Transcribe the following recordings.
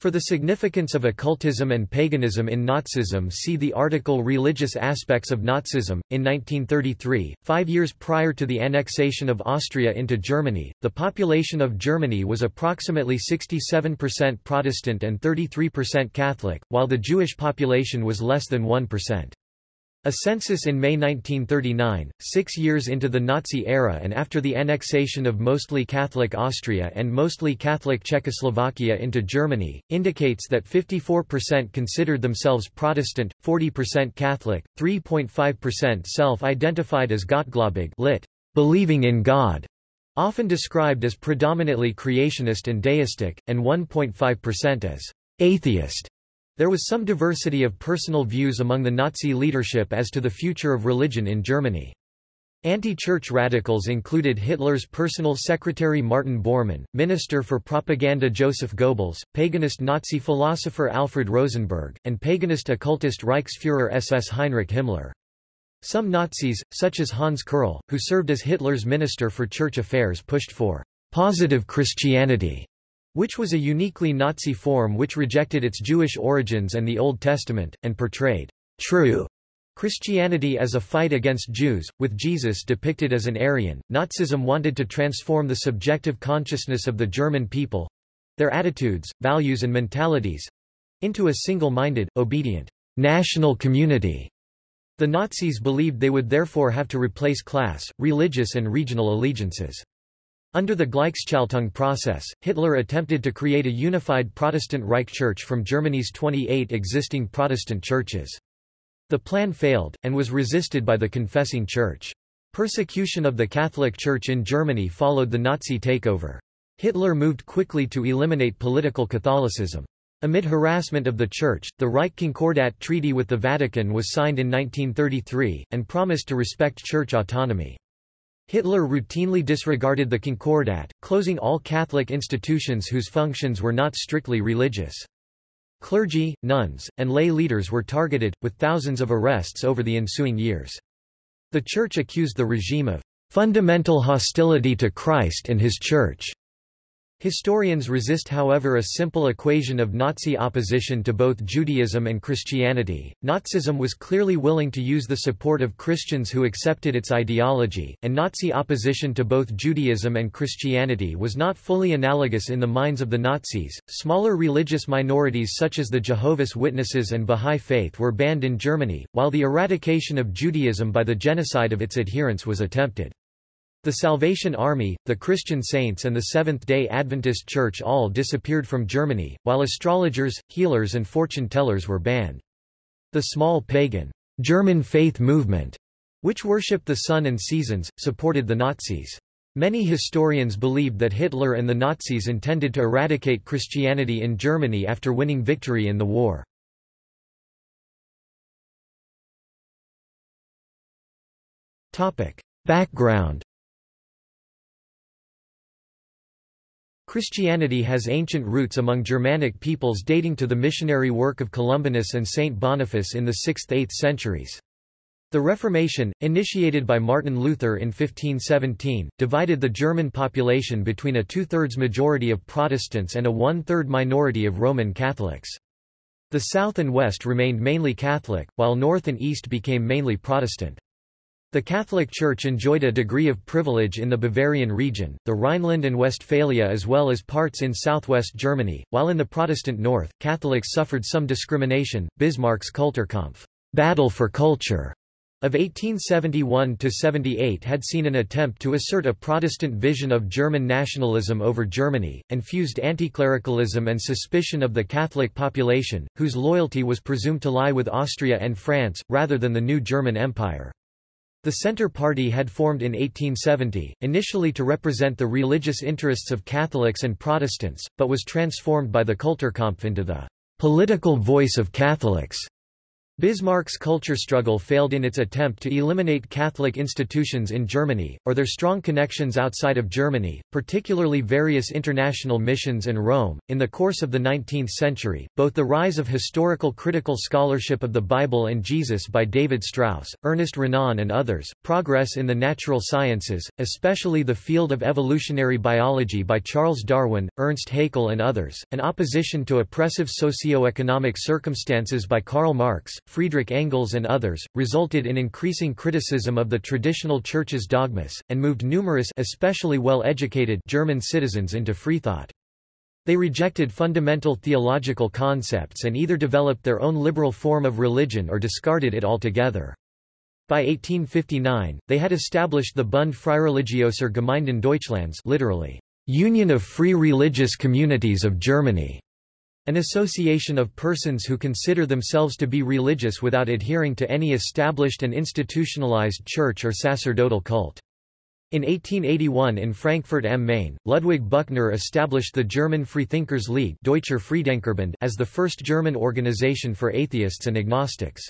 For the significance of occultism and paganism in Nazism see the article Religious aspects of Nazism. In 1933, five years prior to the annexation of Austria into Germany, the population of Germany was approximately 67% Protestant and 33% Catholic, while the Jewish population was less than 1%. A census in May 1939, six years into the Nazi era and after the annexation of mostly Catholic Austria and mostly Catholic Czechoslovakia into Germany, indicates that 54% considered themselves Protestant, 40% Catholic, 3.5% self-identified as Gottgläubig lit. believing in God, often described as predominantly creationist and deistic, and 1.5% as atheist. There was some diversity of personal views among the Nazi leadership as to the future of religion in Germany. Anti-church radicals included Hitler's personal secretary Martin Bormann, Minister for Propaganda Joseph Goebbels, paganist Nazi philosopher Alfred Rosenberg, and paganist occultist Reichsfuhrer SS Heinrich Himmler. Some Nazis, such as Hans Kerrl, who served as Hitler's Minister for Church Affairs pushed for «positive Christianity» which was a uniquely Nazi form which rejected its Jewish origins and the Old Testament, and portrayed true Christianity as a fight against Jews, with Jesus depicted as an Aryan. Nazism wanted to transform the subjective consciousness of the German people their attitudes, values, and mentalities into a single minded, obedient, national community. The Nazis believed they would therefore have to replace class, religious, and regional allegiances. Under the Gleichschaltung process, Hitler attempted to create a unified Protestant Reich Church from Germany's 28 existing Protestant churches. The plan failed, and was resisted by the confessing church. Persecution of the Catholic Church in Germany followed the Nazi takeover. Hitler moved quickly to eliminate political Catholicism. Amid harassment of the Church, the Reich Concordat Treaty with the Vatican was signed in 1933, and promised to respect church autonomy. Hitler routinely disregarded the Concordat, closing all Catholic institutions whose functions were not strictly religious. Clergy, nuns, and lay leaders were targeted, with thousands of arrests over the ensuing years. The Church accused the regime of fundamental hostility to Christ and his Church, Historians resist however a simple equation of Nazi opposition to both Judaism and Christianity. Nazism was clearly willing to use the support of Christians who accepted its ideology, and Nazi opposition to both Judaism and Christianity was not fully analogous in the minds of the Nazis. Smaller religious minorities such as the Jehovah's Witnesses and Bahá'í Faith were banned in Germany, while the eradication of Judaism by the genocide of its adherents was attempted. The Salvation Army, the Christian Saints and the Seventh-day Adventist Church all disappeared from Germany, while astrologers, healers and fortune-tellers were banned. The small pagan German faith movement, which worshipped the sun and seasons, supported the Nazis. Many historians believed that Hitler and the Nazis intended to eradicate Christianity in Germany after winning victory in the war. Background Christianity has ancient roots among Germanic peoples dating to the missionary work of Columbanus and Saint Boniface in the 6th–8th centuries. The Reformation, initiated by Martin Luther in 1517, divided the German population between a two-thirds majority of Protestants and a one-third minority of Roman Catholics. The South and West remained mainly Catholic, while North and East became mainly Protestant. The Catholic Church enjoyed a degree of privilege in the Bavarian region, the Rhineland and Westphalia as well as parts in southwest Germany, while in the Protestant north, Catholics suffered some discrimination. Bismarck's Kulturkampf battle for culture of 1871–78 had seen an attempt to assert a Protestant vision of German nationalism over Germany, and fused anticlericalism and suspicion of the Catholic population, whose loyalty was presumed to lie with Austria and France, rather than the new German Empire. The Centre Party had formed in 1870, initially to represent the religious interests of Catholics and Protestants, but was transformed by the Kulturkampf into the political voice of Catholics. Bismarck's culture struggle failed in its attempt to eliminate Catholic institutions in Germany, or their strong connections outside of Germany, particularly various international missions and Rome. In the course of the 19th century, both the rise of historical critical scholarship of the Bible and Jesus by David Strauss, Ernest Renan, and others, progress in the natural sciences, especially the field of evolutionary biology by Charles Darwin, Ernst Haeckel, and others, and opposition to oppressive socio-economic circumstances by Karl Marx, Friedrich Engels and others, resulted in increasing criticism of the traditional church's dogmas, and moved numerous especially well-educated German citizens into freethought. They rejected fundamental theological concepts and either developed their own liberal form of religion or discarded it altogether. By 1859, they had established the Bund Freireligiöser Gemeinden Deutschlands literally, Union of Free Religious Communities of Germany, an association of persons who consider themselves to be religious without adhering to any established and institutionalized church or sacerdotal cult. In 1881 in Frankfurt am Main, Ludwig Büchner established the German Freethinkers League Deutscher Freidenkerbund as the first German organization for atheists and agnostics.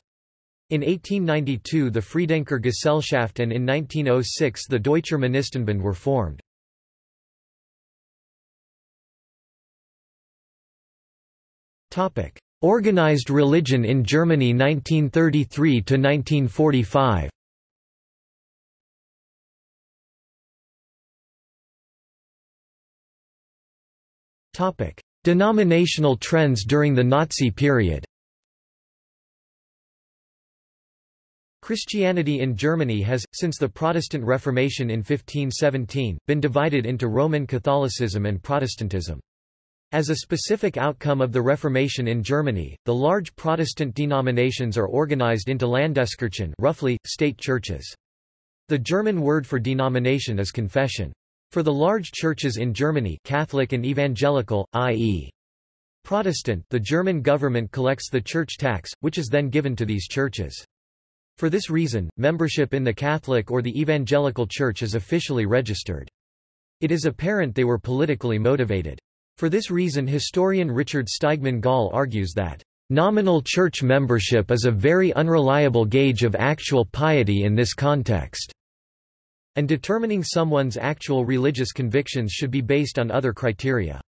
In 1892 the Freidenker Gesellschaft and in 1906 the Deutscher Monistenbund were formed. Topic: Organized religion in Germany 1933 to 1945. Topic: Denominational trends during the Nazi period. Christianity in Germany has, since the Protestant Reformation in 1517, been divided into Roman Catholicism and Protestantism. As a specific outcome of the Reformation in Germany, the large Protestant denominations are organized into Landeskirchen roughly, state churches. The German word for denomination is confession. For the large churches in Germany Catholic and Evangelical, i.e. Protestant the German government collects the church tax, which is then given to these churches. For this reason, membership in the Catholic or the Evangelical Church is officially registered. It is apparent they were politically motivated. For this reason historian Richard Steigmann Gall argues that Nominal church membership is a very unreliable gauge of actual piety in this context, and determining someone's actual religious convictions should be based on other criteria.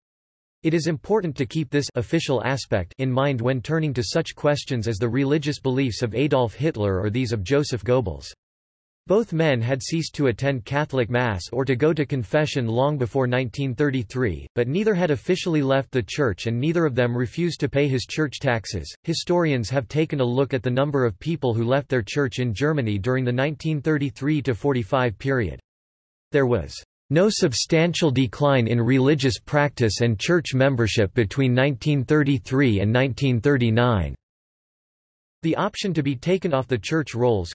It is important to keep this official aspect in mind when turning to such questions as the religious beliefs of Adolf Hitler or these of Joseph Goebbels. Both men had ceased to attend Catholic Mass or to go to confession long before 1933, but neither had officially left the church and neither of them refused to pay his church taxes. Historians have taken a look at the number of people who left their church in Germany during the 1933 to 45 period. There was no substantial decline in religious practice and church membership between 1933 and 1939. The option to be taken off the church rolls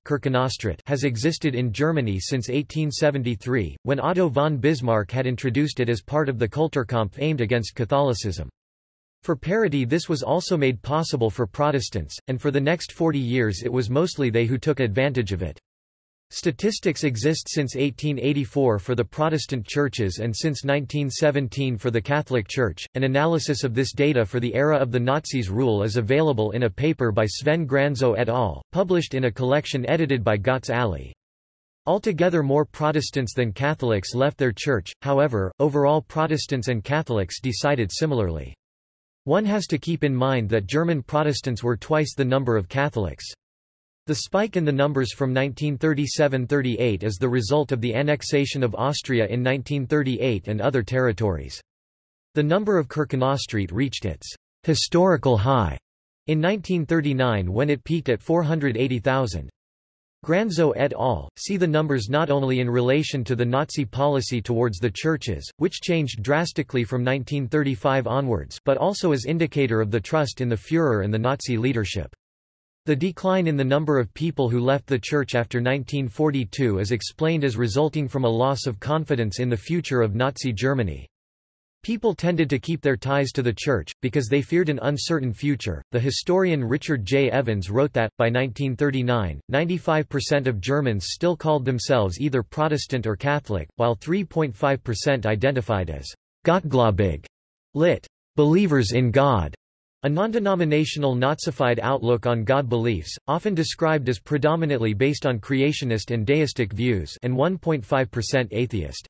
has existed in Germany since 1873, when Otto von Bismarck had introduced it as part of the Kulturkampf aimed against Catholicism. For parity this was also made possible for Protestants, and for the next 40 years it was mostly they who took advantage of it. Statistics exist since 1884 for the Protestant churches and since 1917 for the Catholic Church. An analysis of this data for the era of the Nazis' rule is available in a paper by Sven Granzow et al., published in a collection edited by Götz Aly. Altogether more Protestants than Catholics left their church, however, overall Protestants and Catholics decided similarly. One has to keep in mind that German Protestants were twice the number of Catholics. The spike in the numbers from 1937–38 is the result of the annexation of Austria in 1938 and other territories. The number of Kirchenaustritt reached its historical high in 1939 when it peaked at 480,000. Granzow et al. see the numbers not only in relation to the Nazi policy towards the churches, which changed drastically from 1935 onwards but also as indicator of the trust in the Führer and the Nazi leadership. The decline in the number of people who left the church after 1942 is explained as resulting from a loss of confidence in the future of Nazi Germany. People tended to keep their ties to the church, because they feared an uncertain future. The historian Richard J. Evans wrote that, by 1939, 95% of Germans still called themselves either Protestant or Catholic, while 3.5% identified as Gottgläubig, lit. believers in God. A non-denominational Nazified outlook on God beliefs, often described as predominantly based on creationist and deistic views and 1.5% atheist.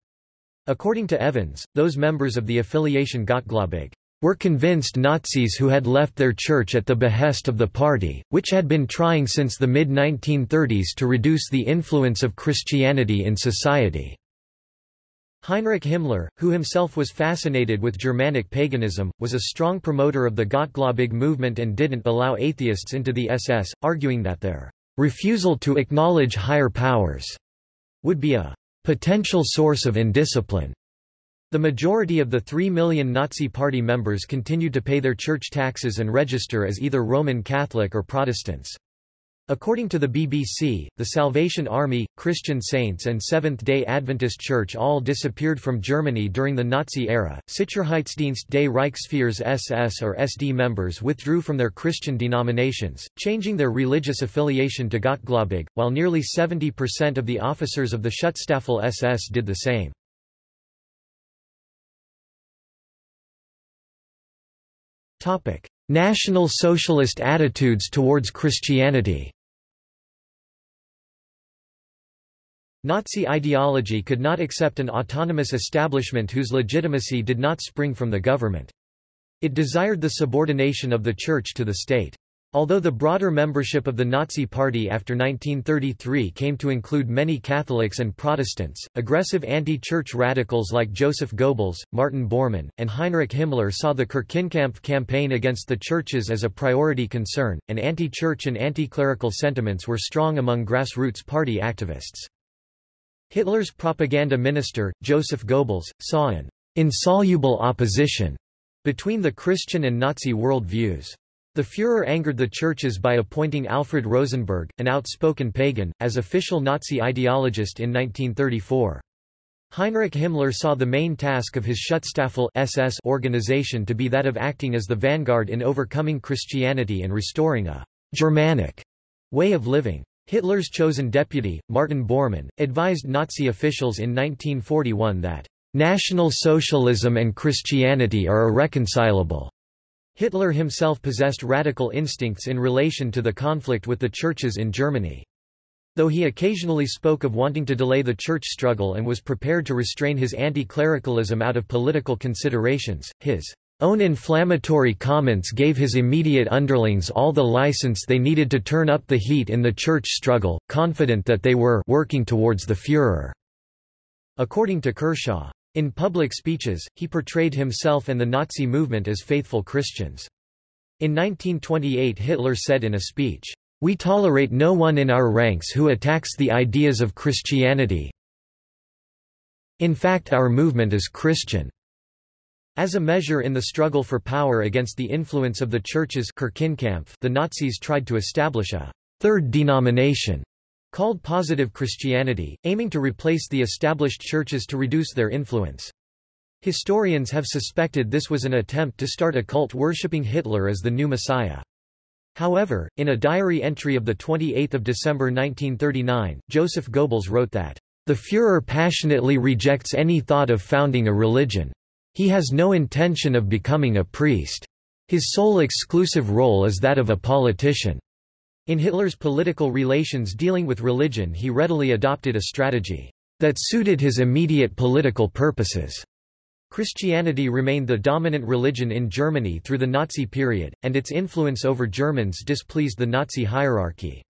According to Evans, those members of the affiliation Gottgläubig were convinced Nazis who had left their church at the behest of the party, which had been trying since the mid-1930s to reduce the influence of Christianity in society. Heinrich Himmler, who himself was fascinated with Germanic paganism, was a strong promoter of the Gottgläubig movement and didn't allow atheists into the SS, arguing that their refusal to acknowledge higher powers would be a potential source of indiscipline. The majority of the three million Nazi Party members continued to pay their church taxes and register as either Roman Catholic or Protestants. According to the BBC, the Salvation Army, Christian Saints and Seventh-day Adventist Church all disappeared from Germany during the Nazi era. Sicherheitsdienst des Reichsführers SS or SD members withdrew from their Christian denominations, changing their religious affiliation to Gottgläubig, while nearly 70% of the officers of the Schutzstaffel SS did the same. National Socialist attitudes towards Christianity Nazi ideology could not accept an autonomous establishment whose legitimacy did not spring from the government. It desired the subordination of the Church to the state. Although the broader membership of the Nazi Party after 1933 came to include many Catholics and Protestants, aggressive anti-church radicals like Joseph Goebbels, Martin Bormann, and Heinrich Himmler saw the Kirchenkampf campaign against the churches as a priority concern, and anti-church and anti-clerical sentiments were strong among grassroots party activists. Hitler's propaganda minister, Joseph Goebbels, saw an insoluble opposition between the Christian and Nazi world views. The Führer angered the churches by appointing Alfred Rosenberg, an outspoken pagan, as official Nazi ideologist in 1934. Heinrich Himmler saw the main task of his Schutzstaffel SS organization to be that of acting as the vanguard in overcoming Christianity and restoring a Germanic way of living. Hitler's chosen deputy, Martin Bormann, advised Nazi officials in 1941 that National Socialism and Christianity are irreconcilable. Hitler himself possessed radical instincts in relation to the conflict with the churches in Germany. Though he occasionally spoke of wanting to delay the church struggle and was prepared to restrain his anti-clericalism out of political considerations, his own inflammatory comments gave his immediate underlings all the license they needed to turn up the heat in the church struggle, confident that they were working towards the Führer. According to Kershaw, in public speeches, he portrayed himself and the Nazi movement as faithful Christians. In 1928 Hitler said in a speech, "...we tolerate no one in our ranks who attacks the ideas of Christianity. In fact our movement is Christian." As a measure in the struggle for power against the influence of the churches the Nazis tried to establish a third denomination called Positive Christianity, aiming to replace the established churches to reduce their influence. Historians have suspected this was an attempt to start a cult worshipping Hitler as the new Messiah. However, in a diary entry of 28 December 1939, Joseph Goebbels wrote that, "...the Führer passionately rejects any thought of founding a religion. He has no intention of becoming a priest. His sole exclusive role is that of a politician." In Hitler's political relations dealing with religion he readily adopted a strategy that suited his immediate political purposes. Christianity remained the dominant religion in Germany through the Nazi period, and its influence over Germans displeased the Nazi hierarchy.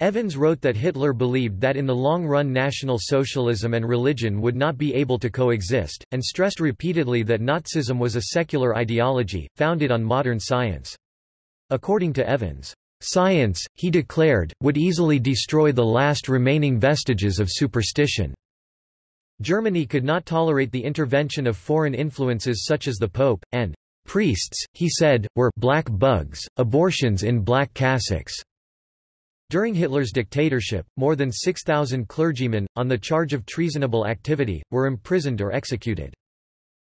Evans wrote that Hitler believed that in the long run National Socialism and religion would not be able to coexist, and stressed repeatedly that Nazism was a secular ideology, founded on modern science. According to Evans, Science, he declared, would easily destroy the last remaining vestiges of superstition. Germany could not tolerate the intervention of foreign influences such as the Pope, and priests, he said, were black bugs, abortions in black cassocks. During Hitler's dictatorship, more than 6,000 clergymen, on the charge of treasonable activity, were imprisoned or executed.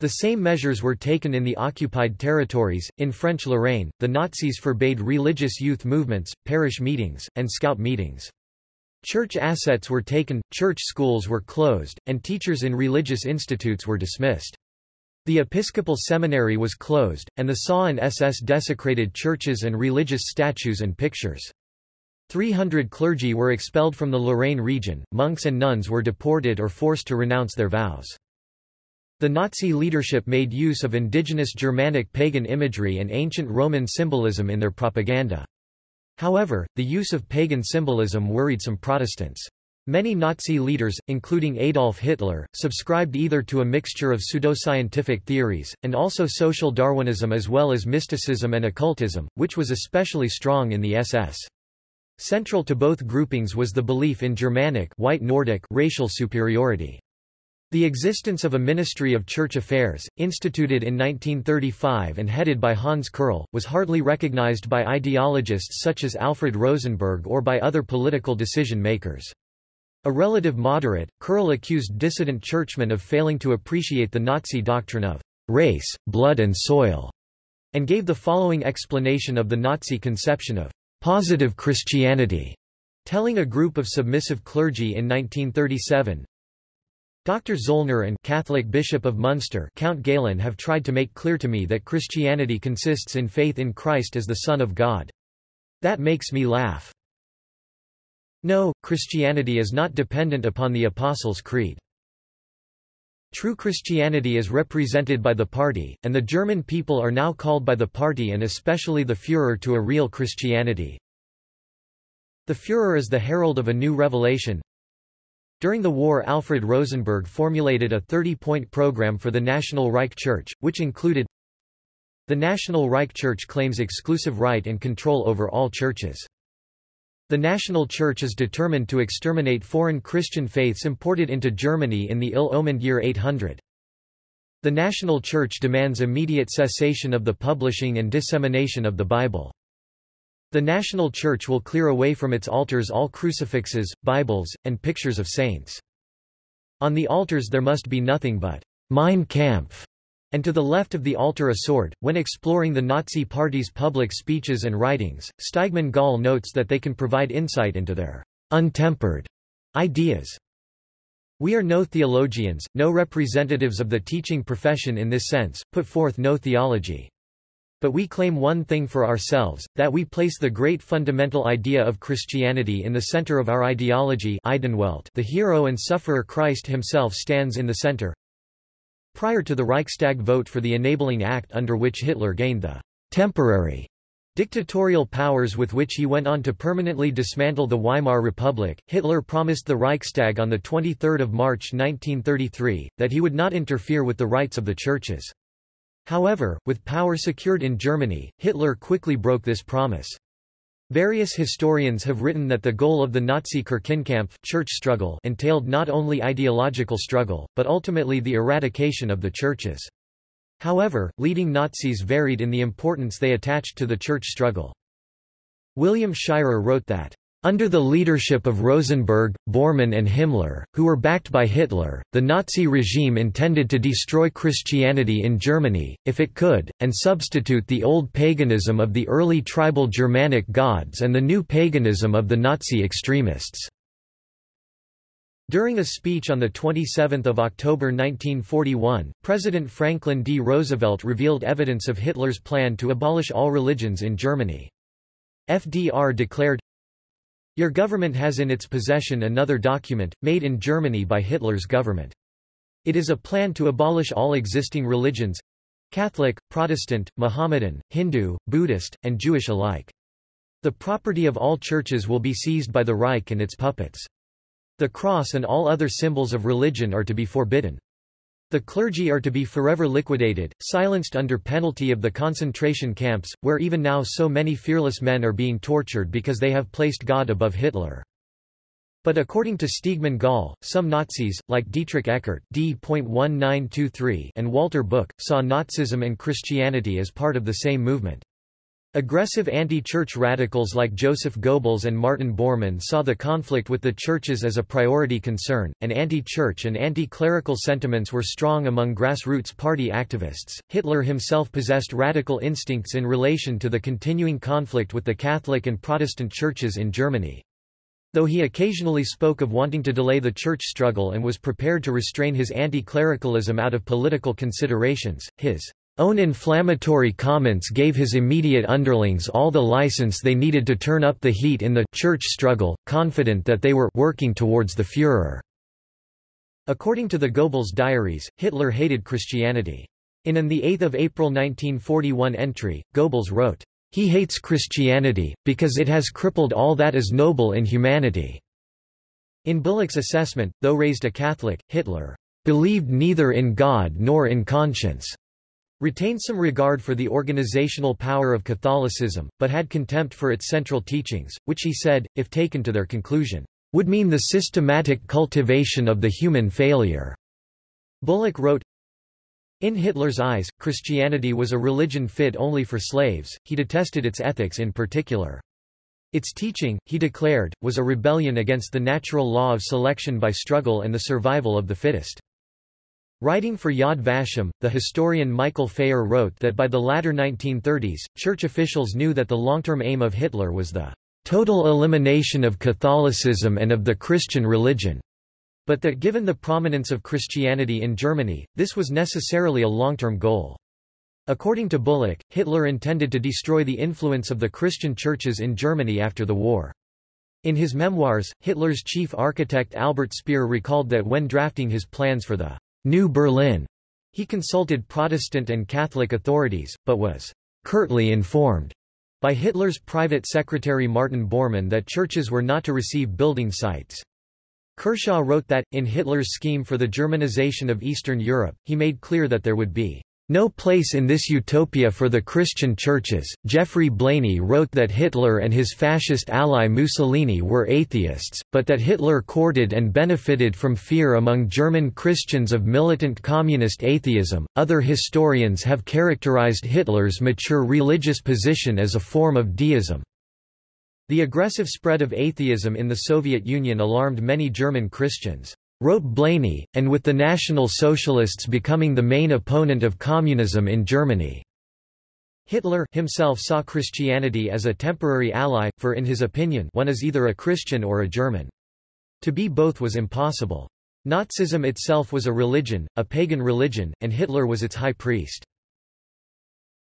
The same measures were taken in the occupied territories. In French Lorraine, the Nazis forbade religious youth movements, parish meetings, and scout meetings. Church assets were taken, church schools were closed, and teachers in religious institutes were dismissed. The Episcopal Seminary was closed, and the SA and SS desecrated churches and religious statues and pictures. 300 clergy were expelled from the Lorraine region, monks and nuns were deported or forced to renounce their vows. The Nazi leadership made use of indigenous Germanic pagan imagery and ancient Roman symbolism in their propaganda. However, the use of pagan symbolism worried some Protestants. Many Nazi leaders, including Adolf Hitler, subscribed either to a mixture of pseudoscientific theories, and also social Darwinism as well as mysticism and occultism, which was especially strong in the SS. Central to both groupings was the belief in Germanic white Nordic racial superiority. The existence of a Ministry of Church Affairs, instituted in 1935 and headed by Hans Kerrl, was hardly recognized by ideologists such as Alfred Rosenberg or by other political decision-makers. A relative moderate, Kerrl accused dissident churchmen of failing to appreciate the Nazi doctrine of race, blood and soil, and gave the following explanation of the Nazi conception of positive Christianity, telling a group of submissive clergy in 1937, Dr. Zollner and Catholic Bishop of Munster Count Galen have tried to make clear to me that Christianity consists in faith in Christ as the Son of God. That makes me laugh. No, Christianity is not dependent upon the Apostles' Creed. True Christianity is represented by the party, and the German people are now called by the party and especially the Führer to a real Christianity. The Führer is the herald of a new revelation, during the war Alfred Rosenberg formulated a 30-point program for the National Reich Church, which included The National Reich Church claims exclusive right and control over all churches. The National Church is determined to exterminate foreign Christian faiths imported into Germany in the ill-omened year 800. The National Church demands immediate cessation of the publishing and dissemination of the Bible. The National Church will clear away from its altars all crucifixes, Bibles, and pictures of saints. On the altars there must be nothing but Mein Kampf, and to the left of the altar a sword. When exploring the Nazi Party's public speeches and writings, Steigmann Gall notes that they can provide insight into their untempered ideas. We are no theologians, no representatives of the teaching profession in this sense, put forth no theology. But we claim one thing for ourselves, that we place the great fundamental idea of Christianity in the center of our ideology the hero and sufferer Christ himself stands in the center. Prior to the Reichstag vote for the enabling act under which Hitler gained the temporary dictatorial powers with which he went on to permanently dismantle the Weimar Republic, Hitler promised the Reichstag on 23 March 1933, that he would not interfere with the rights of the churches. However, with power secured in Germany, Hitler quickly broke this promise. Various historians have written that the goal of the Nazi Kirchenkampf church struggle entailed not only ideological struggle, but ultimately the eradication of the churches. However, leading Nazis varied in the importance they attached to the church struggle. William Shirer wrote that under the leadership of Rosenberg, Bormann and Himmler, who were backed by Hitler, the Nazi regime intended to destroy Christianity in Germany, if it could, and substitute the old paganism of the early tribal Germanic gods and the new paganism of the Nazi extremists. During a speech on 27 October 1941, President Franklin D. Roosevelt revealed evidence of Hitler's plan to abolish all religions in Germany. FDR declared, your government has in its possession another document, made in Germany by Hitler's government. It is a plan to abolish all existing religions Catholic, Protestant, Mohammedan, Hindu, Buddhist, and Jewish alike. The property of all churches will be seized by the Reich and its puppets. The cross and all other symbols of religion are to be forbidden. The clergy are to be forever liquidated, silenced under penalty of the concentration camps, where even now so many fearless men are being tortured because they have placed God above Hitler. But according to Steigmann Gall, some Nazis, like Dietrich Eckart D.1923 and Walter Buch, saw Nazism and Christianity as part of the same movement. Aggressive anti-church radicals like Joseph Goebbels and Martin Bormann saw the conflict with the churches as a priority concern, and anti-church and anti-clerical sentiments were strong among grassroots party activists. Hitler himself possessed radical instincts in relation to the continuing conflict with the Catholic and Protestant churches in Germany. Though he occasionally spoke of wanting to delay the church struggle and was prepared to restrain his anti-clericalism out of political considerations, his own inflammatory comments gave his immediate underlings all the license they needed to turn up the heat in the church struggle, confident that they were working towards the Führer. According to the Goebbels diaries, Hitler hated Christianity. In an 8 April 1941 entry, Goebbels wrote, he hates Christianity, because it has crippled all that is noble in humanity. In Bullock's assessment, though raised a Catholic, Hitler believed neither in God nor in conscience, retained some regard for the organizational power of Catholicism, but had contempt for its central teachings, which he said, if taken to their conclusion, would mean the systematic cultivation of the human failure. Bullock wrote, in Hitler's eyes, Christianity was a religion fit only for slaves, he detested its ethics in particular. Its teaching, he declared, was a rebellion against the natural law of selection by struggle and the survival of the fittest. Writing for Yad Vashem, the historian Michael Phayer wrote that by the latter 1930s, church officials knew that the long-term aim of Hitler was the total elimination of Catholicism and of the Christian religion. But that given the prominence of Christianity in Germany, this was necessarily a long-term goal. According to Bullock, Hitler intended to destroy the influence of the Christian churches in Germany after the war. In his memoirs, Hitler's chief architect Albert Speer recalled that when drafting his plans for the New Berlin, he consulted Protestant and Catholic authorities, but was curtly informed by Hitler's private secretary Martin Bormann that churches were not to receive building sites. Kershaw wrote that, in Hitler's scheme for the Germanization of Eastern Europe, he made clear that there would be no place in this utopia for the Christian churches. Geoffrey Blainey wrote that Hitler and his fascist ally Mussolini were atheists, but that Hitler courted and benefited from fear among German Christians of militant communist atheism. Other historians have characterized Hitler's mature religious position as a form of deism. The aggressive spread of atheism in the Soviet Union alarmed many German Christians, wrote Blainey, and with the National Socialists becoming the main opponent of communism in Germany. Hitler himself saw Christianity as a temporary ally, for in his opinion one is either a Christian or a German. To be both was impossible. Nazism itself was a religion, a pagan religion, and Hitler was its high priest.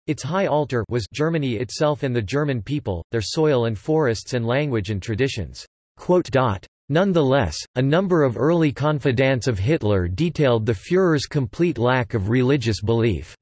Its high altar was Germany itself and the German people, their soil and forests and language and traditions. Nonetheless, a number of early confidants of Hitler detailed the Führer's complete lack of religious belief.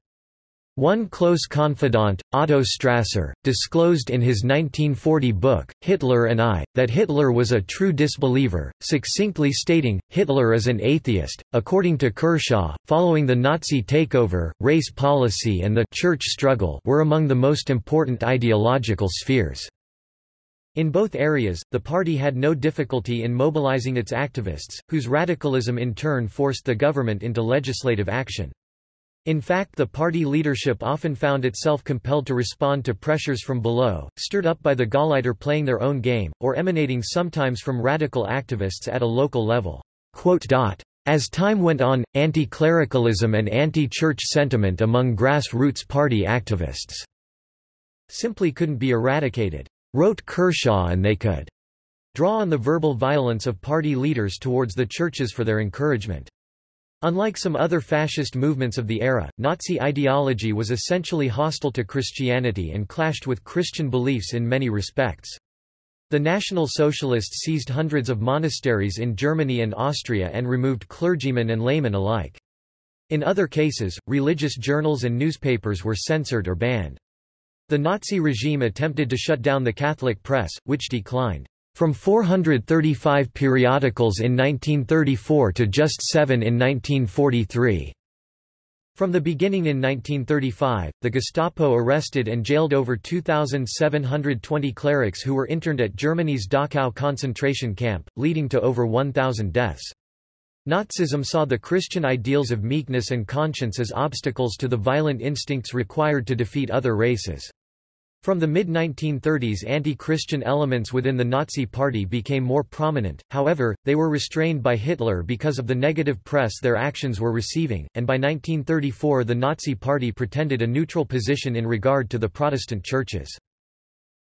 One close confidant, Otto Strasser, disclosed in his 1940 book, Hitler and I, that Hitler was a true disbeliever, succinctly stating, Hitler is an atheist. According to Kershaw, following the Nazi takeover, race policy and the church struggle were among the most important ideological spheres. In both areas, the party had no difficulty in mobilizing its activists, whose radicalism in turn forced the government into legislative action. In fact the party leadership often found itself compelled to respond to pressures from below, stirred up by the Gauleiter playing their own game, or emanating sometimes from radical activists at a local level. As time went on, anti-clericalism and anti-church sentiment among grassroots party activists simply couldn't be eradicated, wrote Kershaw and they could draw on the verbal violence of party leaders towards the churches for their encouragement. Unlike some other fascist movements of the era, Nazi ideology was essentially hostile to Christianity and clashed with Christian beliefs in many respects. The National Socialists seized hundreds of monasteries in Germany and Austria and removed clergymen and laymen alike. In other cases, religious journals and newspapers were censored or banned. The Nazi regime attempted to shut down the Catholic press, which declined. From 435 periodicals in 1934 to just seven in 1943. From the beginning in 1935, the Gestapo arrested and jailed over 2,720 clerics who were interned at Germany's Dachau concentration camp, leading to over 1,000 deaths. Nazism saw the Christian ideals of meekness and conscience as obstacles to the violent instincts required to defeat other races. From the mid-1930s anti-Christian elements within the Nazi Party became more prominent, however, they were restrained by Hitler because of the negative press their actions were receiving, and by 1934 the Nazi Party pretended a neutral position in regard to the Protestant churches.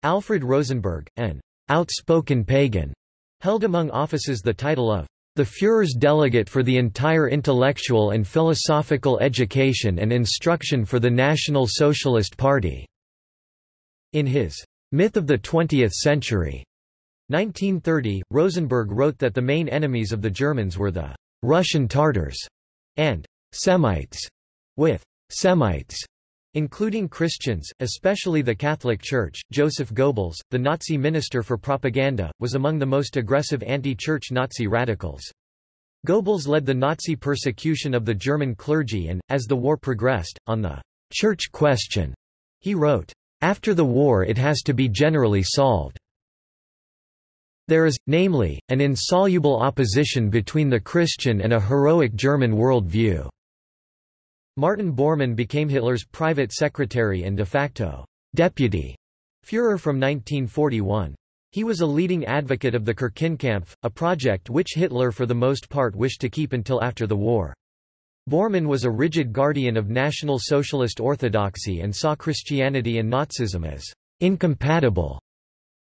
Alfred Rosenberg, an outspoken pagan, held among offices the title of the Führer's delegate for the entire intellectual and philosophical education and instruction for the National Socialist Party. In his Myth of the Twentieth Century, 1930, Rosenberg wrote that the main enemies of the Germans were the Russian Tartars and Semites, with Semites including Christians, especially the Catholic Church. Joseph Goebbels, the Nazi minister for propaganda, was among the most aggressive anti-church Nazi radicals. Goebbels led the Nazi persecution of the German clergy and, as the war progressed, on the church question, he wrote, after the war it has to be generally solved. There is, namely, an insoluble opposition between the Christian and a heroic German world view. Martin Bormann became Hitler's private secretary and de facto deputy Führer from 1941. He was a leading advocate of the Kirchenkampf, a project which Hitler for the most part wished to keep until after the war. Bormann was a rigid guardian of National Socialist orthodoxy and saw Christianity and Nazism as incompatible.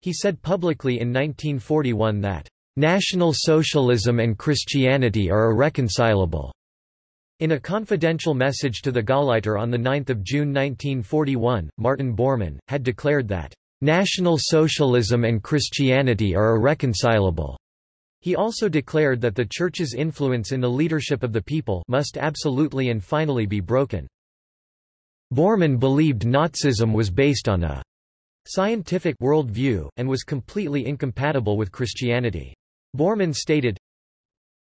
He said publicly in 1941 that National Socialism and Christianity are irreconcilable. In a confidential message to the Gauleiter on 9 June 1941, Martin Bormann, had declared that, "...National Socialism and Christianity are irreconcilable." He also declared that the Church's influence in the leadership of the people must absolutely and finally be broken. Bormann believed Nazism was based on a scientific worldview, and was completely incompatible with Christianity. Bormann stated,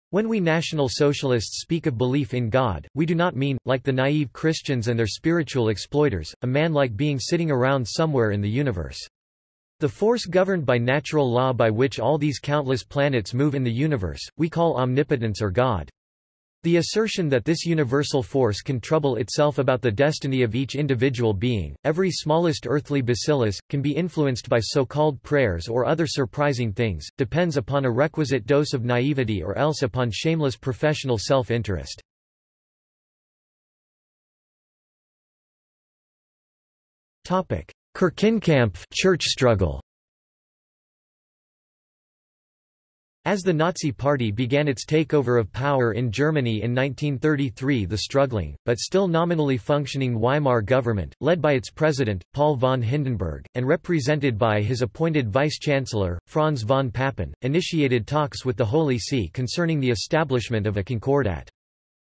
when we National Socialists speak of belief in God, we do not mean, like the naive Christians and their spiritual exploiters, a man like being sitting around somewhere in the universe. The force governed by natural law by which all these countless planets move in the universe, we call omnipotence or God. The assertion that this universal force can trouble itself about the destiny of each individual being, every smallest earthly bacillus, can be influenced by so-called prayers or other surprising things, depends upon a requisite dose of naivety or else upon shameless professional self-interest. Kirchenkampf church struggle As the Nazi Party began its takeover of power in Germany in 1933 the struggling, but still nominally functioning Weimar government, led by its president, Paul von Hindenburg, and represented by his appointed vice-chancellor, Franz von Papen, initiated talks with the Holy See concerning the establishment of a concordat.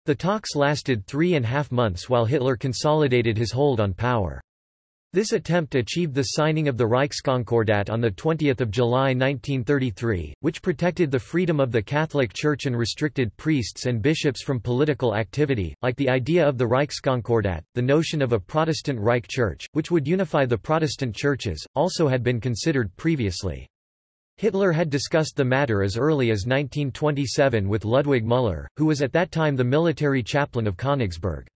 The talks lasted three and a half months while Hitler consolidated his hold on power. This attempt achieved the signing of the Reichskonkordat on 20 July 1933, which protected the freedom of the Catholic Church and restricted priests and bishops from political activity. Like the idea of the Reichskonkordat, the notion of a Protestant Reich Church, which would unify the Protestant churches, also had been considered previously. Hitler had discussed the matter as early as 1927 with Ludwig Müller, who was at that time the military chaplain of Königsberg.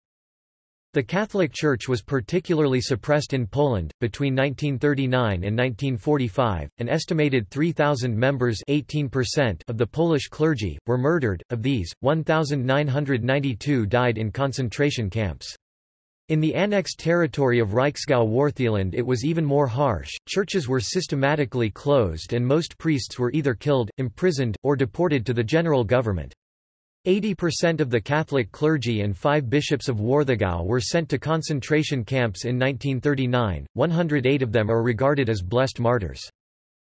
The Catholic Church was particularly suppressed in Poland. Between 1939 and 1945, an estimated 3,000 members 18% of the Polish clergy, were murdered, of these, 1,992 died in concentration camps. In the annexed territory of Reichsgau Wartheland it was even more harsh, churches were systematically closed and most priests were either killed, imprisoned, or deported to the general government. 80% of the Catholic clergy and five bishops of Warthegau were sent to concentration camps in 1939, 108 of them are regarded as blessed martyrs.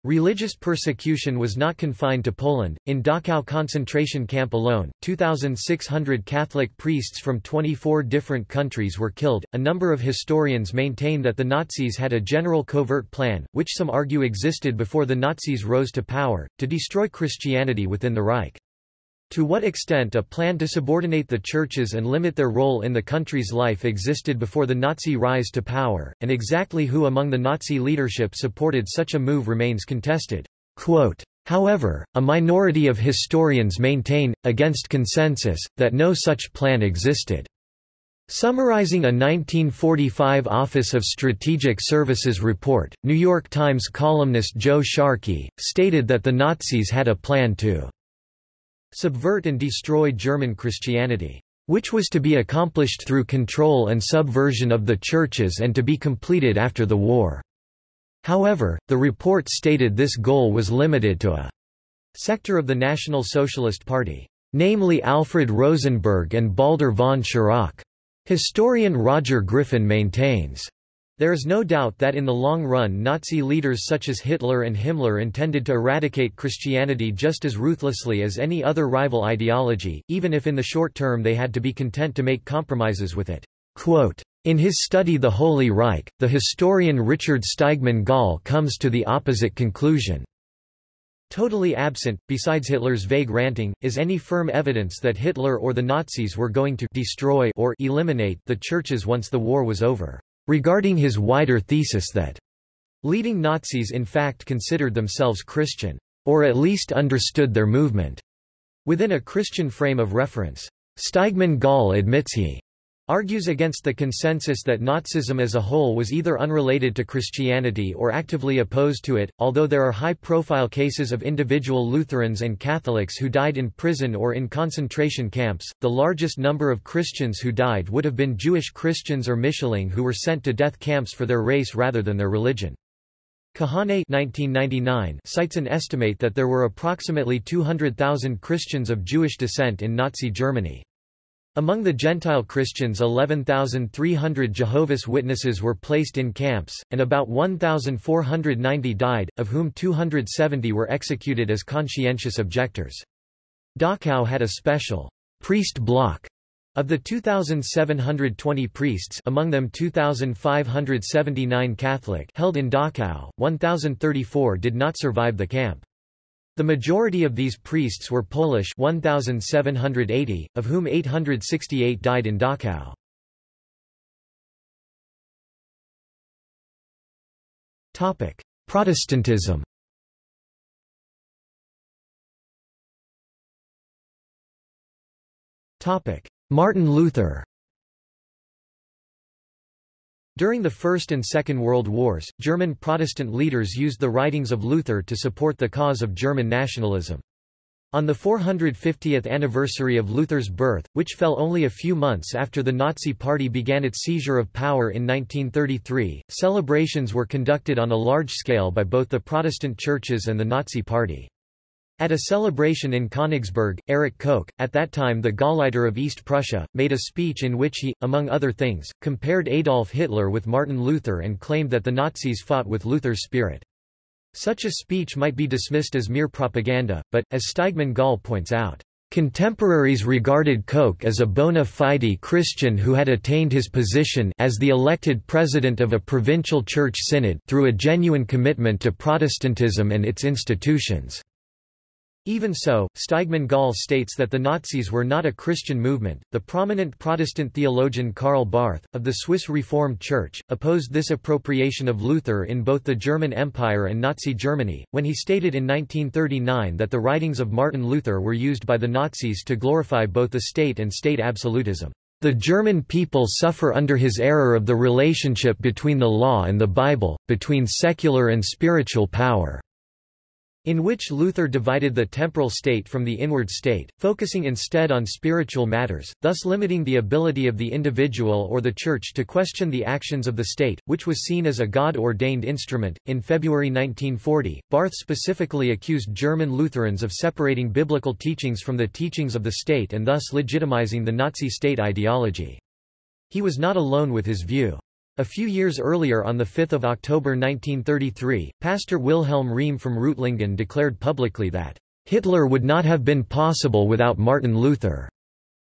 Religious persecution was not confined to Poland. In Dachau concentration camp alone, 2,600 Catholic priests from 24 different countries were killed. A number of historians maintain that the Nazis had a general covert plan, which some argue existed before the Nazis rose to power, to destroy Christianity within the Reich. To what extent a plan to subordinate the churches and limit their role in the country's life existed before the Nazi rise to power, and exactly who among the Nazi leadership supported such a move remains contested. Quote, However, a minority of historians maintain, against consensus, that no such plan existed. Summarizing a 1945 Office of Strategic Services report, New York Times columnist Joe Sharkey, stated that the Nazis had a plan to subvert and destroy German Christianity, which was to be accomplished through control and subversion of the churches and to be completed after the war. However, the report stated this goal was limited to a sector of the National Socialist Party, namely Alfred Rosenberg and Baldur von Schirach. Historian Roger Griffin maintains, there is no doubt that in the long run Nazi leaders such as Hitler and Himmler intended to eradicate Christianity just as ruthlessly as any other rival ideology, even if in the short term they had to be content to make compromises with it. Quote, in his study The Holy Reich, the historian Richard Steigmann Gall comes to the opposite conclusion. Totally absent, besides Hitler's vague ranting, is any firm evidence that Hitler or the Nazis were going to destroy or eliminate the churches once the war was over regarding his wider thesis that leading Nazis in fact considered themselves Christian, or at least understood their movement, within a Christian frame of reference. Steigmann Gall admits he argues against the consensus that Nazism as a whole was either unrelated to Christianity or actively opposed to it, although there are high-profile cases of individual Lutherans and Catholics who died in prison or in concentration camps. The largest number of Christians who died would have been Jewish Christians or Mischlinge who were sent to death camps for their race rather than their religion. Kahane 1999 cites an estimate that there were approximately 200,000 Christians of Jewish descent in Nazi Germany. Among the Gentile Christians 11,300 Jehovah's Witnesses were placed in camps, and about 1,490 died, of whom 270 were executed as conscientious objectors. Dachau had a special priest block of the 2,720 priests among them 2,579 Catholic held in Dachau, 1,034 did not survive the camp. The majority of these priests were Polish 1,780, of whom 868 died in Dachau. Protestantism Martin Luther during the First and Second World Wars, German Protestant leaders used the writings of Luther to support the cause of German nationalism. On the 450th anniversary of Luther's birth, which fell only a few months after the Nazi Party began its seizure of power in 1933, celebrations were conducted on a large scale by both the Protestant churches and the Nazi Party. At a celebration in Königsberg, Erich Koch, at that time the Gauleiter of East Prussia, made a speech in which he, among other things, compared Adolf Hitler with Martin Luther and claimed that the Nazis fought with Luther's spirit. Such a speech might be dismissed as mere propaganda, but, as Steigmann Gall points out, Contemporaries regarded Koch as a bona fide Christian who had attained his position as the elected president of a provincial church synod through a genuine commitment to Protestantism and its institutions. Even so, Steigmann Gall states that the Nazis were not a Christian movement. The prominent Protestant theologian Karl Barth, of the Swiss Reformed Church, opposed this appropriation of Luther in both the German Empire and Nazi Germany, when he stated in 1939 that the writings of Martin Luther were used by the Nazis to glorify both the state and state absolutism. The German people suffer under his error of the relationship between the law and the Bible, between secular and spiritual power in which Luther divided the temporal state from the inward state, focusing instead on spiritual matters, thus limiting the ability of the individual or the Church to question the actions of the state, which was seen as a God-ordained instrument. In February 1940, Barth specifically accused German Lutherans of separating biblical teachings from the teachings of the state and thus legitimizing the Nazi state ideology. He was not alone with his view. A few years earlier on 5 October 1933, Pastor Wilhelm Riem from Reutlingen declared publicly that, "...Hitler would not have been possible without Martin Luther."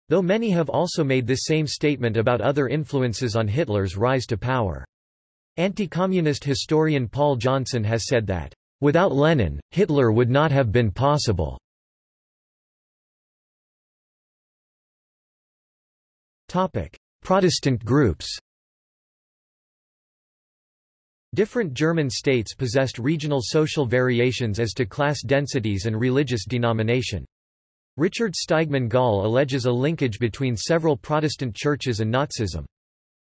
Though many have also made this same statement about other influences on Hitler's rise to power. Anti-communist historian Paul Johnson has said that, "...without Lenin, Hitler would not have been possible." Protestant groups Different German states possessed regional social variations as to class densities and religious denomination. Richard Steigmann Gall alleges a linkage between several Protestant churches and Nazism.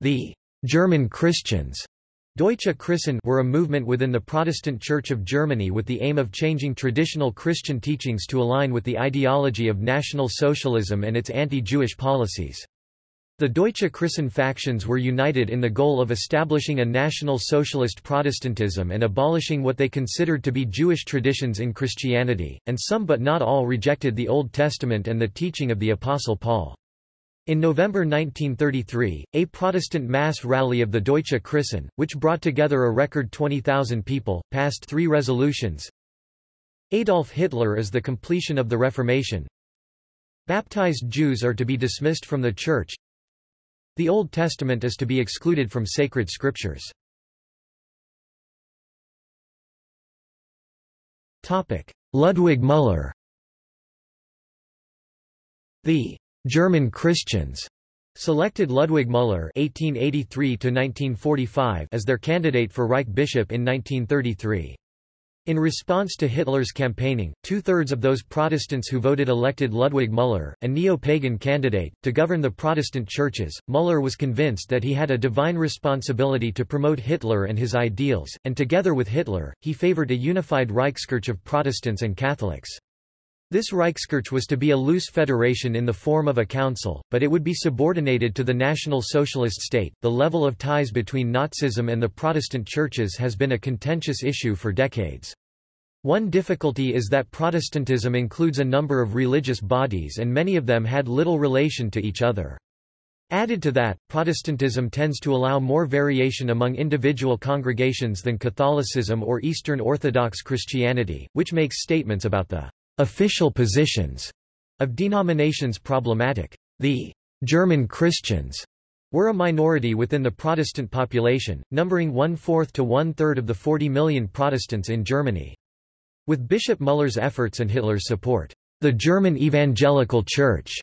The German Christians Deutsche Christen were a movement within the Protestant Church of Germany with the aim of changing traditional Christian teachings to align with the ideology of National Socialism and its anti-Jewish policies. The Deutsche Christen factions were united in the goal of establishing a national socialist Protestantism and abolishing what they considered to be Jewish traditions in Christianity, and some but not all rejected the Old Testament and the teaching of the Apostle Paul. In November 1933, a Protestant mass rally of the Deutsche Christen, which brought together a record 20,000 people, passed three resolutions. Adolf Hitler is the completion of the Reformation. Baptized Jews are to be dismissed from the Church. The Old Testament is to be excluded from sacred scriptures. Ludwig Müller The German Christians selected Ludwig Müller (1883–1945) as their candidate for Reich bishop in 1933. In response to Hitler's campaigning, two-thirds of those Protestants who voted elected Ludwig Müller, a neo-pagan candidate, to govern the Protestant churches. Müller was convinced that he had a divine responsibility to promote Hitler and his ideals, and together with Hitler, he favored a unified Reichskirche of Protestants and Catholics. This Reichskirche was to be a loose federation in the form of a council, but it would be subordinated to the National Socialist state. The level of ties between Nazism and the Protestant churches has been a contentious issue for decades. One difficulty is that Protestantism includes a number of religious bodies and many of them had little relation to each other. Added to that, Protestantism tends to allow more variation among individual congregations than Catholicism or Eastern Orthodox Christianity, which makes statements about the official positions of denominations problematic. The German Christians were a minority within the Protestant population, numbering one-fourth to one-third of the 40 million Protestants in Germany. With Bishop Müller's efforts and Hitler's support, the German Evangelical Church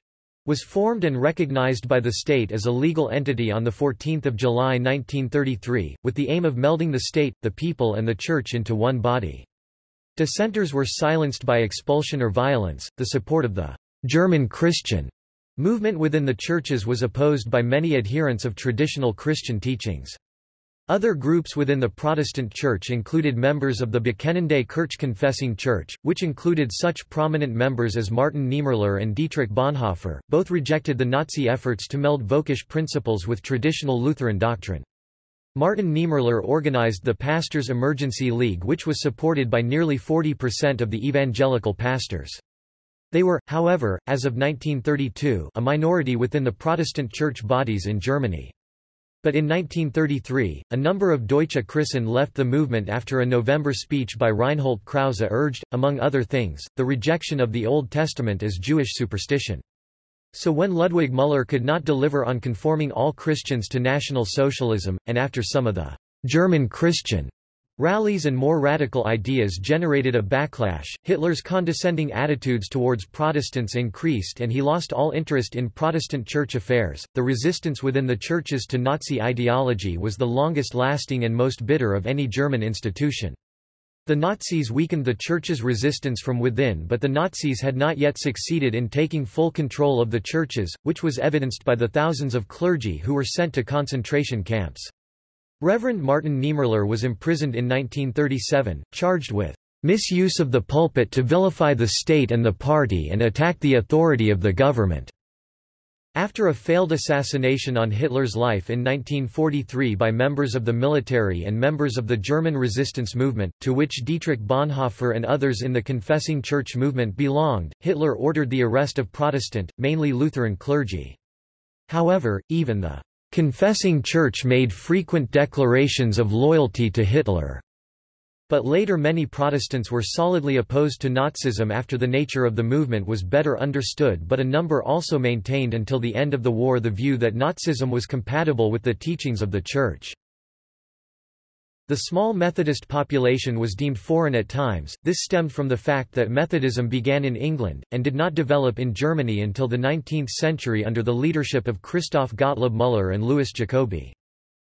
was formed and recognized by the state as a legal entity on 14 July 1933, with the aim of melding the state, the people and the church into one body. Dissenters were silenced by expulsion or violence. The support of the German Christian movement within the churches was opposed by many adherents of traditional Christian teachings. Other groups within the Protestant Church included members of the Bekennende Kirche Confessing Church, which included such prominent members as Martin Niemöller and Dietrich Bonhoeffer. Both rejected the Nazi efforts to meld Völkisch principles with traditional Lutheran doctrine. Martin Niemöller organized the Pastors' Emergency League which was supported by nearly 40% of the evangelical pastors. They were, however, as of 1932 a minority within the Protestant church bodies in Germany. But in 1933, a number of Deutsche Christen left the movement after a November speech by Reinhold Krause urged, among other things, the rejection of the Old Testament as Jewish superstition. So when Ludwig Müller could not deliver on conforming all Christians to National Socialism, and after some of the German Christian rallies and more radical ideas generated a backlash, Hitler's condescending attitudes towards Protestants increased and he lost all interest in Protestant church affairs. The resistance within the churches to Nazi ideology was the longest lasting and most bitter of any German institution. The Nazis weakened the church's resistance from within but the Nazis had not yet succeeded in taking full control of the churches, which was evidenced by the thousands of clergy who were sent to concentration camps. Reverend Martin Niemöller was imprisoned in 1937, charged with misuse of the pulpit to vilify the state and the party and attack the authority of the government. After a failed assassination on Hitler's life in 1943 by members of the military and members of the German resistance movement, to which Dietrich Bonhoeffer and others in the Confessing Church movement belonged, Hitler ordered the arrest of Protestant, mainly Lutheran clergy. However, even the Confessing Church made frequent declarations of loyalty to Hitler. But later many Protestants were solidly opposed to Nazism after the nature of the movement was better understood but a number also maintained until the end of the war the view that Nazism was compatible with the teachings of the Church. The small Methodist population was deemed foreign at times, this stemmed from the fact that Methodism began in England, and did not develop in Germany until the 19th century under the leadership of Christoph Gottlob Müller and Louis Jacobi.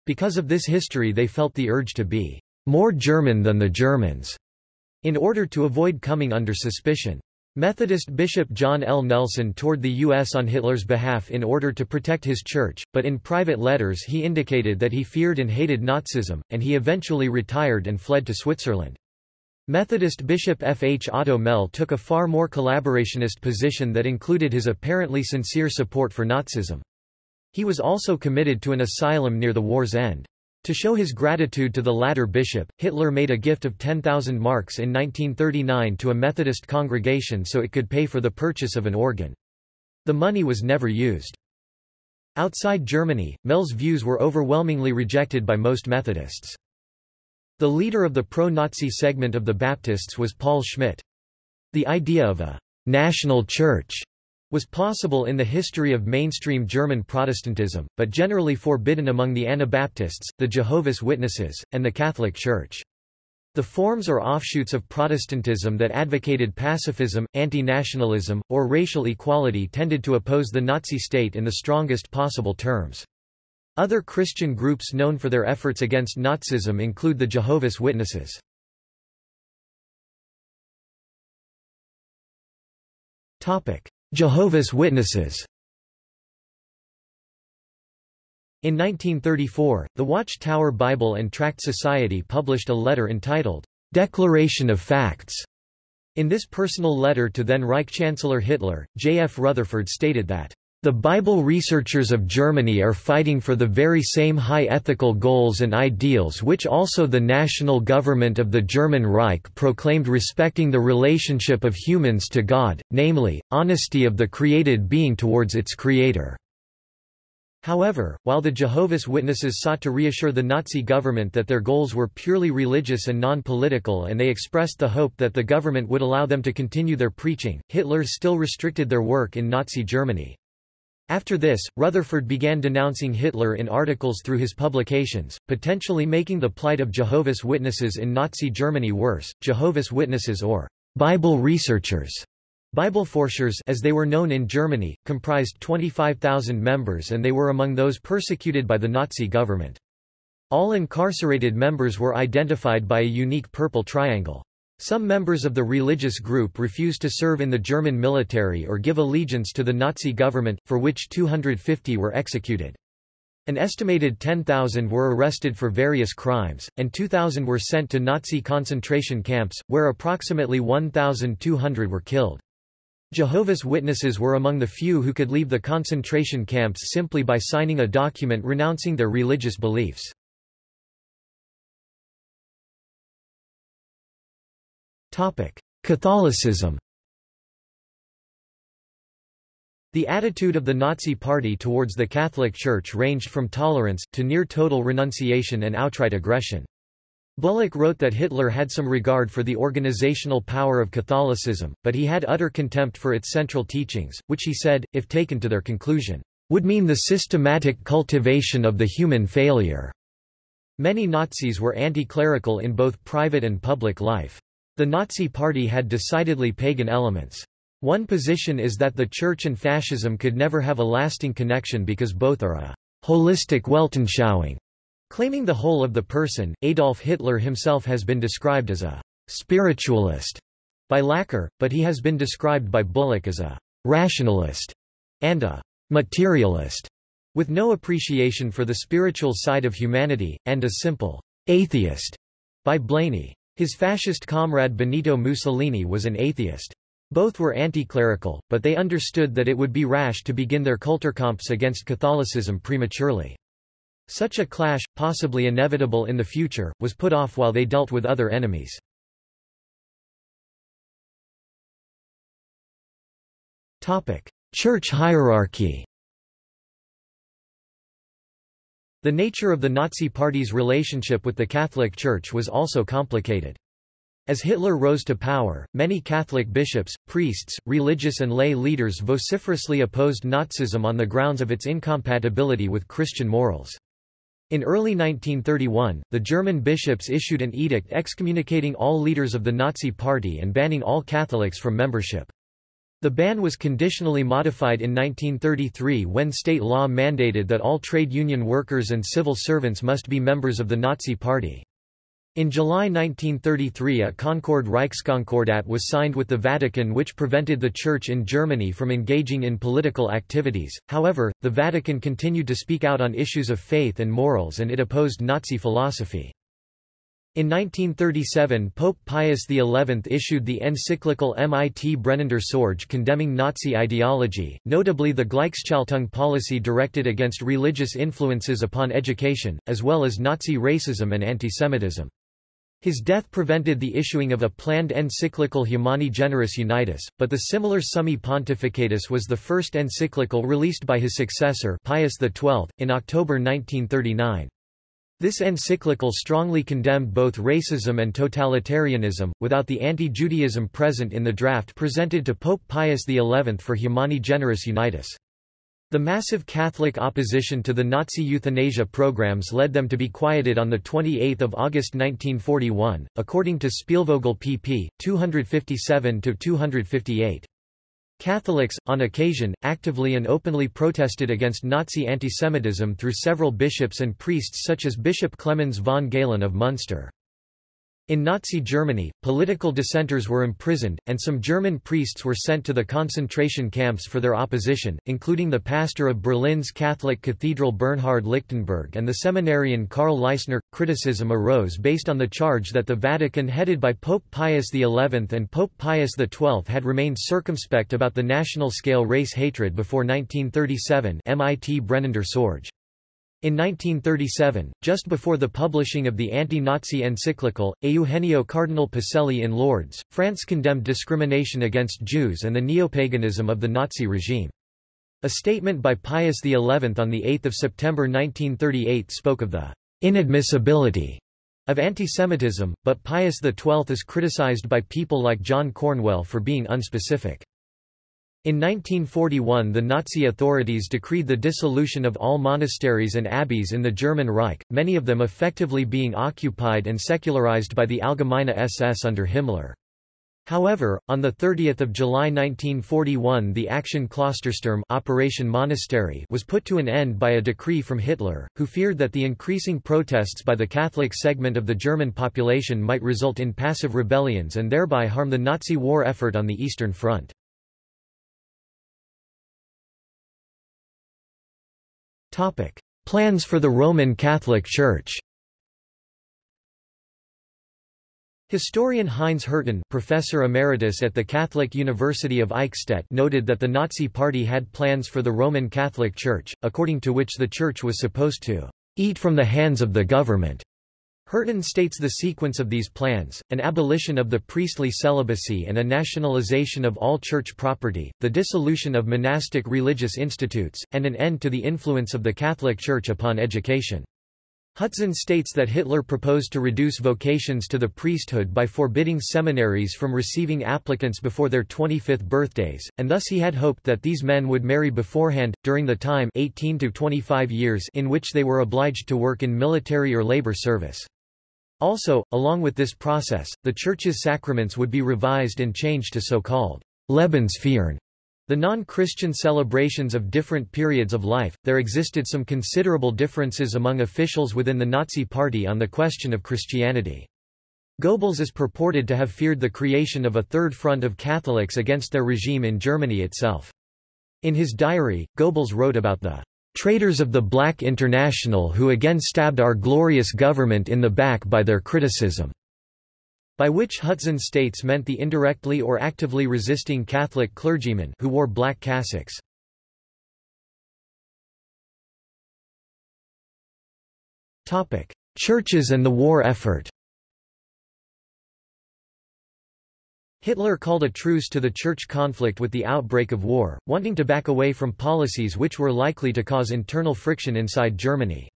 Because of this history they felt the urge to be more German than the Germans, in order to avoid coming under suspicion. Methodist Bishop John L. Nuelsen toured the U.S. on Hitler's behalf in order to protect his church, but in private letters he indicated that he feared and hated Nazism, and he eventually retired and fled to Switzerland. Methodist Bishop F. H. Otto Melle took a far more collaborationist position that included his apparently sincere support for Nazism. He was also committed to an asylum near the war's end. To show his gratitude to the latter bishop, Hitler made a gift of 10,000 marks in 1939 to a Methodist congregation so it could pay for the purchase of an organ. The money was never used. Outside Germany, Melle's views were overwhelmingly rejected by most Methodists. The leader of the pro-Nazi segment of the Baptists was Paul Schmidt. The idea of a national church was possible in the history of mainstream German Protestantism, but generally forbidden among the Anabaptists, the Jehovah's Witnesses, and the Catholic Church. The forms or offshoots of Protestantism that advocated pacifism, anti-nationalism, or racial equality tended to oppose the Nazi state in the strongest possible terms. Other Christian groups known for their efforts against Nazism include the Jehovah's Witnesses. Topic: Jehovah's Witnesses In 1934, the Watchtower Bible and Tract Society published a letter entitled, Declaration of Facts. In this personal letter to then Reich Chancellor Hitler, J. F. Rutherford stated that, the Bible researchers of Germany are fighting for the very same high ethical goals and ideals which also the national government of the German Reich proclaimed respecting the relationship of humans to God, namely, honesty of the created being towards its creator. However, while the Jehovah's Witnesses sought to reassure the Nazi government that their goals were purely religious and non-political and they expressed the hope that the government would allow them to continue their preaching, Hitler still restricted their work in Nazi Germany. After this, Rutherford began denouncing Hitler in articles through his publications, potentially making the plight of Jehovah's Witnesses in Nazi Germany worse. Jehovah's Witnesses or Bible researchers Bibelforschers as they were known in Germany, comprised 25,000 members and they were among those persecuted by the Nazi government. All incarcerated members were identified by a unique purple triangle. Some members of the religious group refused to serve in the German military or give allegiance to the Nazi government, for which 250 were executed. An estimated 10,000 were arrested for various crimes, and 2,000 were sent to Nazi concentration camps, where approximately 1,200 were killed. Jehovah's Witnesses were among the few who could leave the concentration camps simply by signing a document renouncing their religious beliefs. Catholicism The attitude of the Nazi Party towards the Catholic Church ranged from tolerance, to near total renunciation and outright aggression. Bullock wrote that Hitler had some regard for the organizational power of Catholicism, but he had utter contempt for its central teachings, which he said, if taken to their conclusion, would mean the systematic cultivation of the human failure. Many Nazis were anti-clerical in both private and public life. The Nazi Party had decidedly pagan elements. One position is that the Church and fascism could never have a lasting connection because both are a holistic Weltanschauung. Claiming the whole of the person, Adolf Hitler himself has been described as a spiritualist by Laqueur, but he has been described by Bullock as a rationalist and a materialist, with no appreciation for the spiritual side of humanity, and a simple atheist by Blainey. His fascist comrade Benito Mussolini was an atheist. Both were anti-clerical, but they understood that it would be rash to begin their Kulturkampf against Catholicism prematurely. Such a clash, possibly inevitable in the future, was put off while they dealt with other enemies. Church hierarchy The nature of the Nazi Party's relationship with the Catholic Church was also complicated. As Hitler rose to power, many Catholic bishops, priests, religious and lay leaders vociferously opposed Nazism on the grounds of its incompatibility with Christian morals. In early 1931, the German bishops issued an edict excommunicating all leaders of the Nazi Party and banning all Catholics from membership. The ban was conditionally modified in 1933 when state law mandated that all trade union workers and civil servants must be members of the Nazi Party. In July 1933 a Concord Reichskonkordat was signed with the Vatican which prevented the Church in Germany from engaging in political activities, however, the Vatican continued to speak out on issues of faith and morals and it opposed Nazi philosophy. In 1937 Pope Pius XI issued the encyclical Mit brennender Sorge condemning Nazi ideology, notably the Gleichschaltung policy directed against religious influences upon education, as well as Nazi racism and antisemitism. His death prevented the issuing of a planned encyclical Humani Generis Unitas, but the similar Summi Pontificatus was the first encyclical released by his successor Pius XII, in October 1939. This encyclical strongly condemned both racism and totalitarianism, without the anti-Judaism present in the draft presented to Pope Pius XI for Humani Generis Unitas. The massive Catholic opposition to the Nazi euthanasia programs led them to be quieted on 28 August 1941, according to Spielvogel pp. 257–258. Catholics, on occasion, actively and openly protested against Nazi antisemitism through several bishops and priests such as Bishop Clemens von Galen of Munster. In Nazi Germany, political dissenters were imprisoned, and some German priests were sent to the concentration camps for their opposition, including the pastor of Berlin's Catholic Cathedral Bernhard Lichtenberg and the seminarian Karl Leisner. Criticism arose based on the charge that the Vatican headed by Pope Pius XI and Pope Pius XII had remained circumspect about the national-scale race hatred before 1937 Mit brennender Sorge. In 1937, just before the publishing of the anti-Nazi encyclical, Eugenio Cardinal Pacelli in Lourdes, France condemned discrimination against Jews and the neopaganism of the Nazi regime. A statement by Pius XI on 8 September 1938 spoke of the inadmissibility of antisemitism, but Pius XII is criticized by people like John Cornwell for being unspecific. In 1941 the Nazi authorities decreed the dissolution of all monasteries and abbeys in the German Reich, many of them effectively being occupied and secularized by the Allgemeine SS under Himmler. However, on 30 July 1941 the Aktion Klostersturm Operation Monastery was put to an end by a decree from Hitler, who feared that the increasing protests by the Catholic segment of the German population might result in passive rebellions and thereby harm the Nazi war effort on the Eastern Front. Plans for the Roman Catholic Church. Historian Heinz Hürten professor emeritus at the Catholic University of Eichstätt noted that the Nazi Party had plans for the Roman Catholic Church, according to which the Church was supposed to eat from the hands of the government Hürten states the sequence of these plans, an abolition of the priestly celibacy and a nationalization of all church property, the dissolution of monastic religious institutes, and an end to the influence of the Catholic Church upon education. Hudson states that Hitler proposed to reduce vocations to the priesthood by forbidding seminaries from receiving applicants before their 25th birthdays, and thus he had hoped that these men would marry beforehand, during the time 18 to 25 years in which they were obliged to work in military or labor service. Also, along with this process, the Church's sacraments would be revised and changed to so-called Lebensfeiern, the non-Christian celebrations of different periods of life. There existed some considerable differences among officials within the Nazi Party on the question of Christianity. Goebbels is purported to have feared the creation of a third front of Catholics against their regime in Germany itself. In his diary, Goebbels wrote about the Traitors of the Black International who again stabbed our glorious government in the back by their criticism." By which Hudson states meant the indirectly or actively resisting Catholic clergymen who wore black cassocks. Churches and the war effort Hitler called a truce to the church conflict with the outbreak of war, wanting to back away from policies which were likely to cause internal friction inside Germany.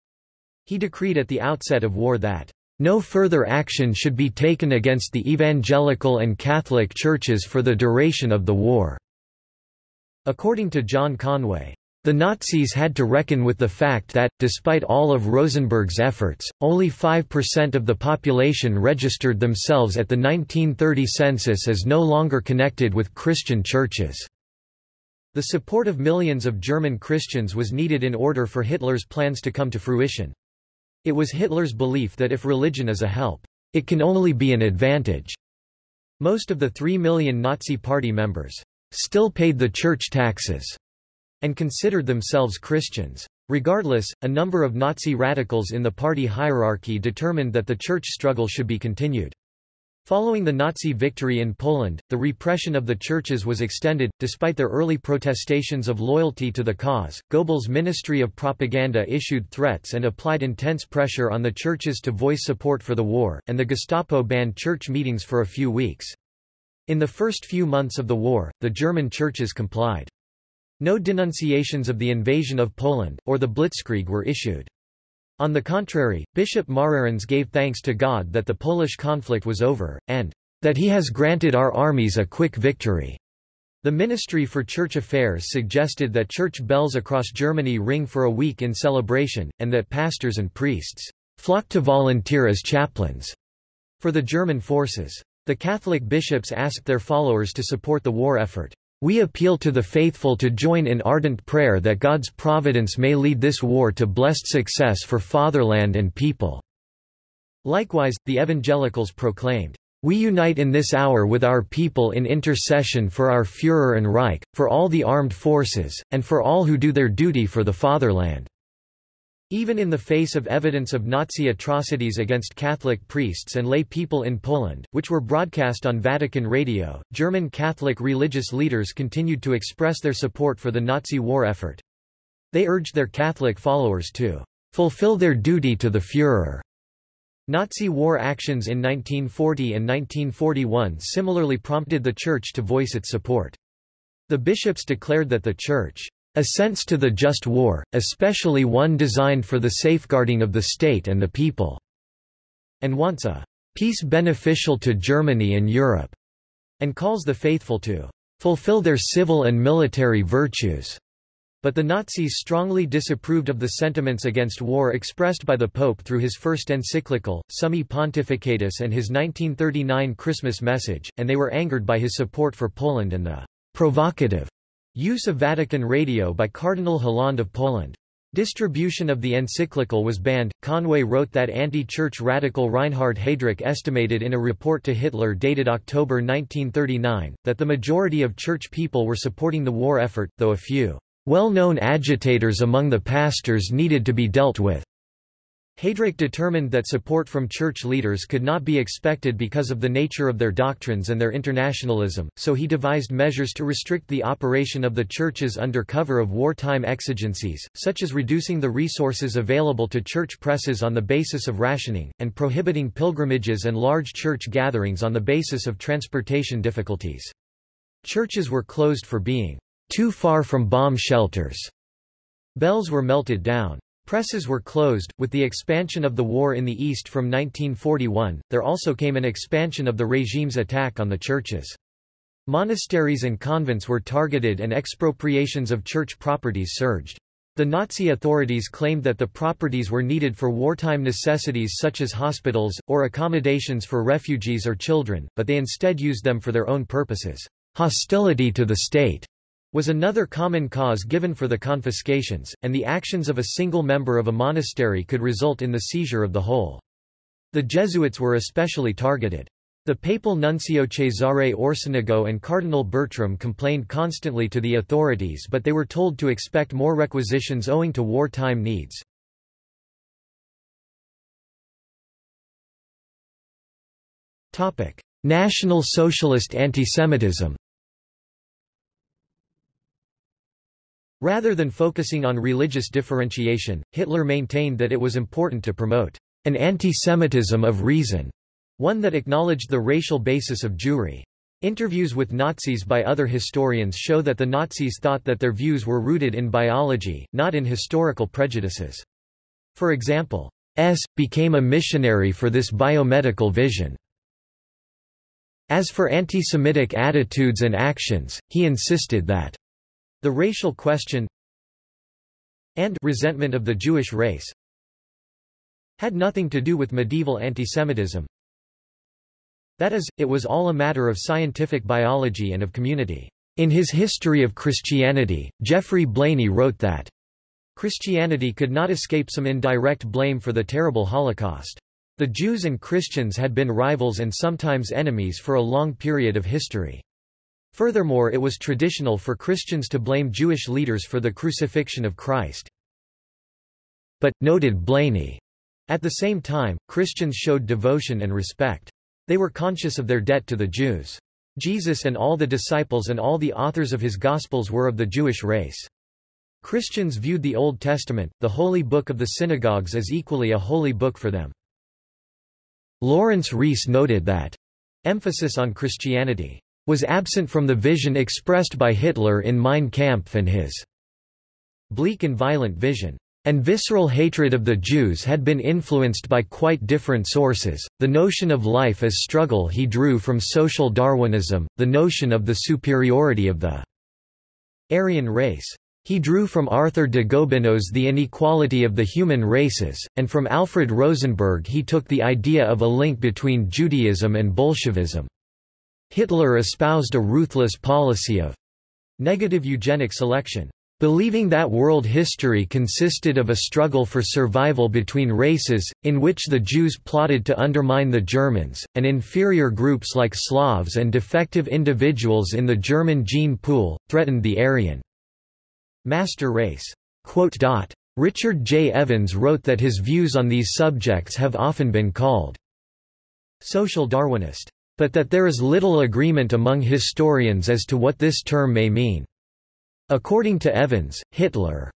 He decreed at the outset of war that no further action should be taken against the evangelical and Catholic churches for the duration of the war." According to John Conway, the Nazis had to reckon with the fact that, despite all of Rosenberg's efforts, only 5% of the population registered themselves at the 1930 census as no longer connected with Christian churches. The support of millions of German Christians was needed in order for Hitler's plans to come to fruition. It was Hitler's belief that if religion is a help, it can only be an advantage. Most of the three million Nazi Party members still paid the church taxes and considered themselves Christians. Regardless, a number of Nazi radicals in the party hierarchy determined that the church struggle should be continued. Following the Nazi victory in Poland, the repression of the churches was extended. Despite their early protestations of loyalty to the cause, Goebbels' Ministry of Propaganda issued threats and applied intense pressure on the churches to voice support for the war, and the Gestapo banned church meetings for a few weeks. In the first few months of the war, the German churches complied. No denunciations of the invasion of Poland, or the Blitzkrieg were issued. On the contrary, Bishop Marahrens gave thanks to God that the Polish conflict was over, and that he has granted our armies a quick victory. The Ministry for Church Affairs suggested that church bells across Germany ring for a week in celebration, and that pastors and priests flock to volunteer as chaplains for the German forces. The Catholic bishops asked their followers to support the war effort. We appeal to the faithful to join in ardent prayer that God's providence may lead this war to blessed success for fatherland and people." Likewise, the evangelicals proclaimed, "...we unite in this hour with our people in intercession for our Führer and Reich, for all the armed forces, and for all who do their duty for the fatherland." Even in the face of evidence of Nazi atrocities against Catholic priests and lay people in Poland, which were broadcast on Vatican Radio, German Catholic religious leaders continued to express their support for the Nazi war effort. They urged their Catholic followers to fulfill their duty to the Führer. Nazi war actions in 1940 and 1941 similarly prompted the Church to voice its support. The bishops declared that the Church assents to the just war, especially one designed for the safeguarding of the state and the people, and wants a peace beneficial to Germany and Europe, and calls the faithful to fulfill their civil and military virtues. But the Nazis strongly disapproved of the sentiments against war expressed by the Pope through his first encyclical, Summi Pontificatus and his 1939 Christmas message, and they were angered by his support for Poland and the provocative Use of Vatican radio by Cardinal Hlond of Poland. Distribution of the encyclical was banned. Conway wrote that anti-church radical Reinhard Heydrich estimated in a report to Hitler dated October 1939, that the majority of church people were supporting the war effort, though a few well-known agitators among the pastors needed to be dealt with. Heydrich determined that support from church leaders could not be expected because of the nature of their doctrines and their internationalism, so he devised measures to restrict the operation of the churches under cover of wartime exigencies, such as reducing the resources available to church presses on the basis of rationing, and prohibiting pilgrimages and large church gatherings on the basis of transportation difficulties. Churches were closed for being too far from bomb shelters. Bells were melted down. Presses were closed. With the expansion of the war in the East from 1941, there also came an expansion of the regime's attack on the churches. Monasteries and convents were targeted and expropriations of church properties surged. The Nazi authorities claimed that the properties were needed for wartime necessities such as hospitals, or accommodations for refugees or children, but they instead used them for their own purposes. Hostility to the state was another common cause given for the confiscations, and the actions of a single member of a monastery could result in the seizure of the whole. The Jesuits were especially targeted. The papal nuncio Cesare Orsenigo and Cardinal Bertram complained constantly to the authorities but they were told to expect more requisitions owing to wartime needs. National Socialist antisemitism Rather than focusing on religious differentiation, Hitler maintained that it was important to promote an anti-Semitism of reason, one that acknowledged the racial basis of Jewry. Interviews with Nazis by other historians show that the Nazis thought that their views were rooted in biology, not in historical prejudices. For example, S. became a missionary for this biomedical vision. As for anti-Semitic attitudes and actions, he insisted that the racial question and resentment of the Jewish race had nothing to do with medieval antisemitism. That is, it was all a matter of scientific biology and of community. In his History of Christianity, Geoffrey Blainey wrote that Christianity could not escape some indirect blame for the terrible Holocaust. The Jews and Christians had been rivals and sometimes enemies for a long period of history. Furthermore it was traditional for Christians to blame Jewish leaders for the crucifixion of Christ. But, noted Blainey, at the same time, Christians showed devotion and respect. They were conscious of their debt to the Jews. Jesus and all the disciples and all the authors of his Gospels were of the Jewish race. Christians viewed the Old Testament, the holy book of the synagogues as equally a holy book for them. Laurence Rees noted that emphasis on Christianity was absent from the vision expressed by Hitler in Mein Kampf and his bleak and violent vision. And visceral hatred of the Jews had been influenced by quite different sources, the notion of life as struggle he drew from social Darwinism, the notion of the superiority of the Aryan race. He drew from Arthur de Gobineau's The Inequality of the Human Races, and from Alfred Rosenberg he took the idea of a link between Judaism and Bolshevism. Hitler espoused a ruthless policy of negative eugenic selection. Believing that world history consisted of a struggle for survival between races, in which the Jews plotted to undermine the Germans, and inferior groups like Slavs and defective individuals in the German gene pool, threatened the Aryan master race. Richard J. Evans wrote that his views on these subjects have often been called social Darwinist but that there is little agreement among historians as to what this term may mean. According to Evans, Hitler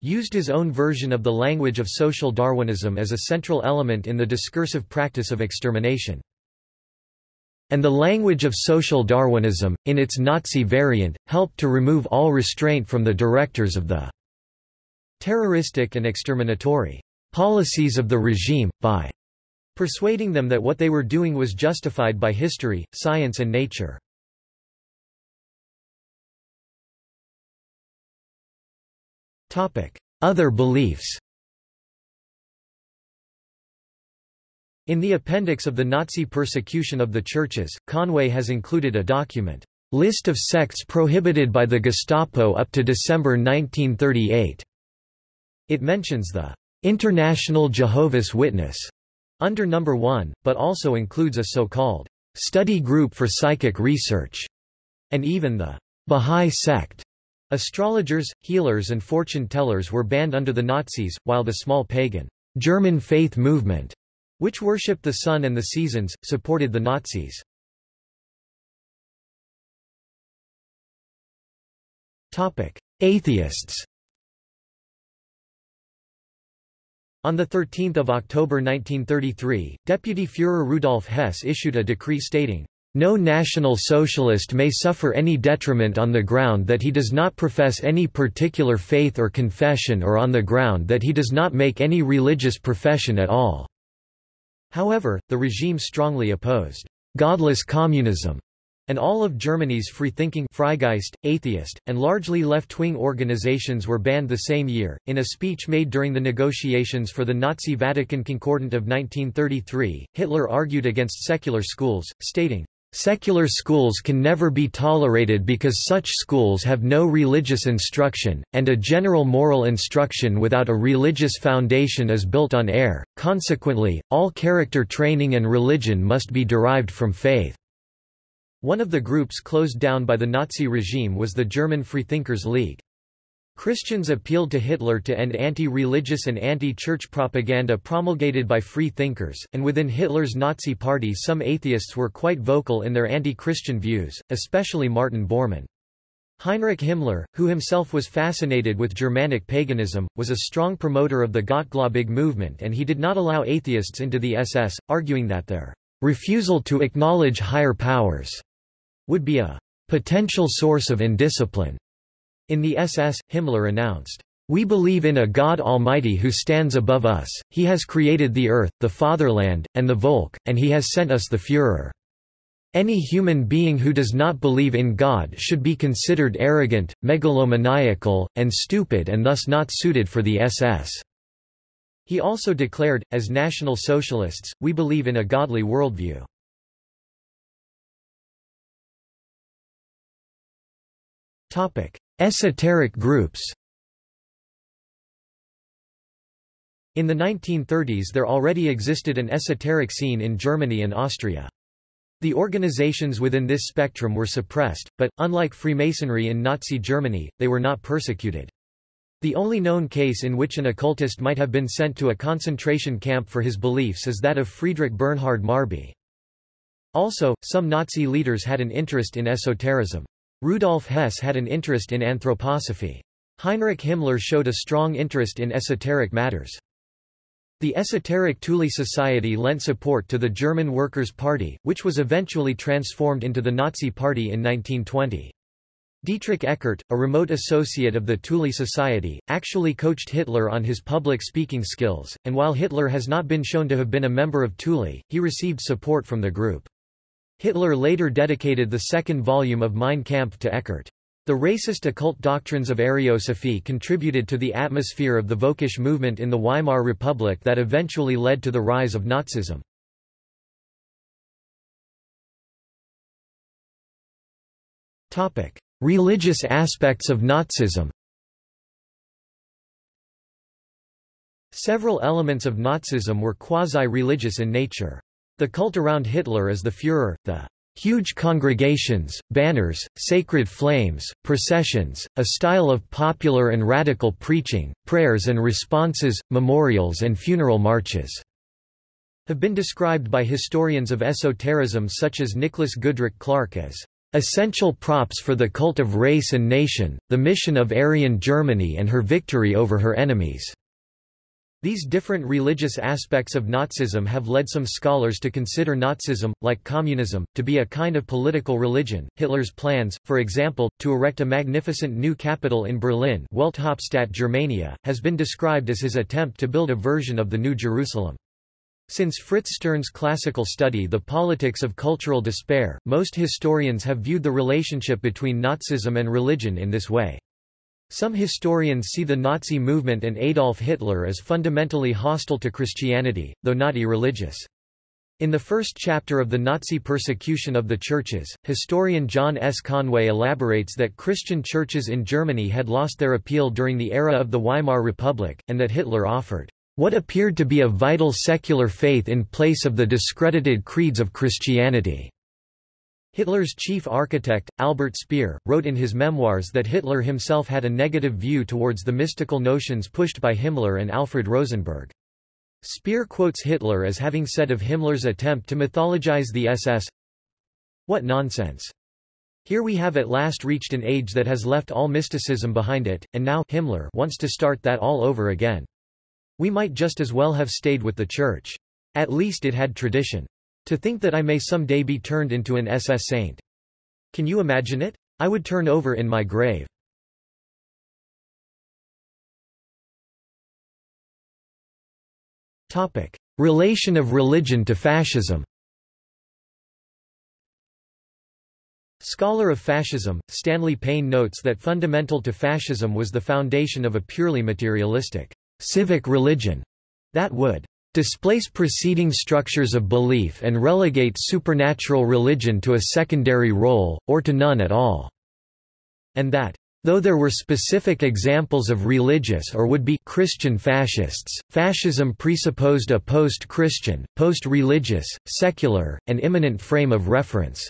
used his own version of the language of social Darwinism as a central element in the discursive practice of extermination. And the language of social Darwinism, in its Nazi variant, helped to remove all restraint from the directors of the terroristic and exterminatory policies of the regime, by persuading them that what they were doing was justified by history, science and nature. Other beliefs In the appendix of the Nazi persecution of the churches, Conway has included a document, List of sects prohibited by the Gestapo up to December 1938. It mentions the International Jehovah's Witness under number 1, but also includes a so-called study group for psychic research, and even the Bahá'í sect. Astrologers, healers and fortune-tellers were banned under the Nazis, while the small pagan German faith movement, which worshipped the sun and the seasons, supported the Nazis. Topic: Atheists On 13 October 1933, Deputy Führer Rudolf Hess issued a decree stating, no National Socialist may suffer any detriment on the ground that he does not profess any particular faith or confession or on the ground that he does not make any religious profession at all." However, the regime strongly opposed «godless communism» and all of Germany's free-thinking Freigeist, atheist, and largely left-wing organizations were banned the same year. In a speech made during the negotiations for the Nazi Vatican Concordat of 1933, Hitler argued against secular schools, stating, Secular schools can never be tolerated because such schools have no religious instruction, and a general moral instruction without a religious foundation is built on air, consequently, all character training and religion must be derived from faith. One of the groups closed down by the Nazi regime was the German Freethinkers League. Christians appealed to Hitler to end anti-religious and anti-church propaganda promulgated by free thinkers, and within Hitler's Nazi party some atheists were quite vocal in their anti-Christian views, especially Martin Bormann. Heinrich Himmler, who himself was fascinated with Germanic paganism, was a strong promoter of the Gottgläubig movement and he did not allow atheists into the SS, arguing that their refusal to acknowledge higher powers would be a potential source of indiscipline. In the SS, Himmler announced, we believe in a God Almighty who stands above us, he has created the earth, the fatherland, and the Volk, and he has sent us the Führer. Any human being who does not believe in God should be considered arrogant, megalomaniacal, and stupid and thus not suited for the SS. He also declared, as National Socialists, we believe in a godly worldview. Esoteric groups In the 1930s there already existed an esoteric scene in Germany and Austria. The organizations within this spectrum were suppressed, but, unlike Freemasonry in Nazi Germany, they were not persecuted. The only known case in which an occultist might have been sent to a concentration camp for his beliefs is that of Friedrich Bernhard Marby. Also, some Nazi leaders had an interest in esotericism. Rudolf Hess had an interest in anthroposophy. Heinrich Himmler showed a strong interest in esoteric matters. The esoteric Thule Society lent support to the German Workers' Party, which was eventually transformed into the Nazi Party in 1920. Dietrich Eckart, a remote associate of the Thule Society, actually coached Hitler on his public speaking skills, and while Hitler has not been shown to have been a member of Thule, he received support from the group. Hitler later dedicated the second volume of Mein Kampf to Eckart. The racist occult doctrines of Ariosophy contributed to the atmosphere of the Völkisch movement in the Weimar Republic that eventually led to the rise of Nazism. Topic: Religious aspects of Nazism Several elements of Nazism were quasi-religious in nature. The cult around Hitler is the Führer, the huge congregations, banners, sacred flames, processions, a style of popular and radical preaching, prayers and responses, memorials and funeral marches have been described by historians of esotericism such as Nicholas Goodrick Clarke as Essential props for the cult of race and nation, the mission of Aryan Germany and her victory over her enemies. These different religious aspects of Nazism have led some scholars to consider Nazism, like communism, to be a kind of political religion. Hitler's plans, for example, to erect a magnificent new capital in Berlin, Welthauptstadt Germania, has been described as his attempt to build a version of the New Jerusalem. Since Fritz Stern's classical study The Politics of Cultural Despair, most historians have viewed the relationship between Nazism and religion in this way. Some historians see the Nazi movement and Adolf Hitler as fundamentally hostile to Christianity, though not irreligious. In the first chapter of the Nazi persecution of the churches, historian John S. Conway elaborates that Christian churches in Germany had lost their appeal during the era of the Weimar Republic, and that Hitler offered what appeared to be a vital secular faith in place of the discredited creeds of Christianity. Hitler's chief architect, Albert Speer, wrote in his memoirs that Hitler himself had a negative view towards the mystical notions pushed by Himmler and Alfred Rosenberg. Speer quotes Hitler as having said of Himmler's attempt to mythologize the SS, What nonsense! Here we have at last reached an age that has left all mysticism behind it, and now Himmler wants to start that all over again. We might just as well have stayed with the Church. At least it had tradition. To think that I may someday be turned into an SS saint. Can you imagine it? I would turn over in my grave. Topic. Relation of religion to fascism Scholar of fascism, Stanley Payne notes that fundamental to fascism was the foundation of a purely materialistic civic religion that would displace preceding structures of belief and relegate supernatural religion to a secondary role, or to none at all, and that Though there were specific examples of religious or would-be Christian fascists, fascism presupposed a post-Christian, post-religious, secular, and immanent frame of reference.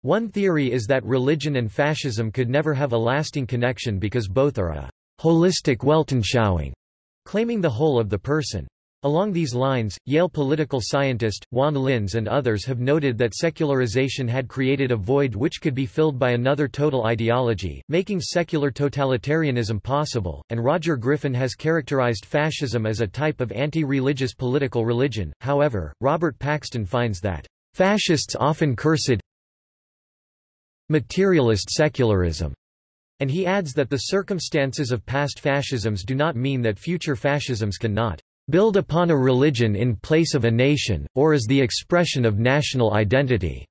One theory is that religion and fascism could never have a lasting connection because both are a holistic Weltanschauung, claiming the whole of the person. Along these lines, Yale political scientist, Juan Linz and others have noted that secularization had created a void which could be filled by another total ideology, making secular totalitarianism possible, and Roger Griffin has characterized fascism as a type of anti-religious political religion. However, Robert Paxton finds that, "...fascists often cursed materialist secularism." And he adds that the circumstances of past fascisms do not mean that future fascisms cannot build upon a religion in place of a nation, or as the expression of national identity.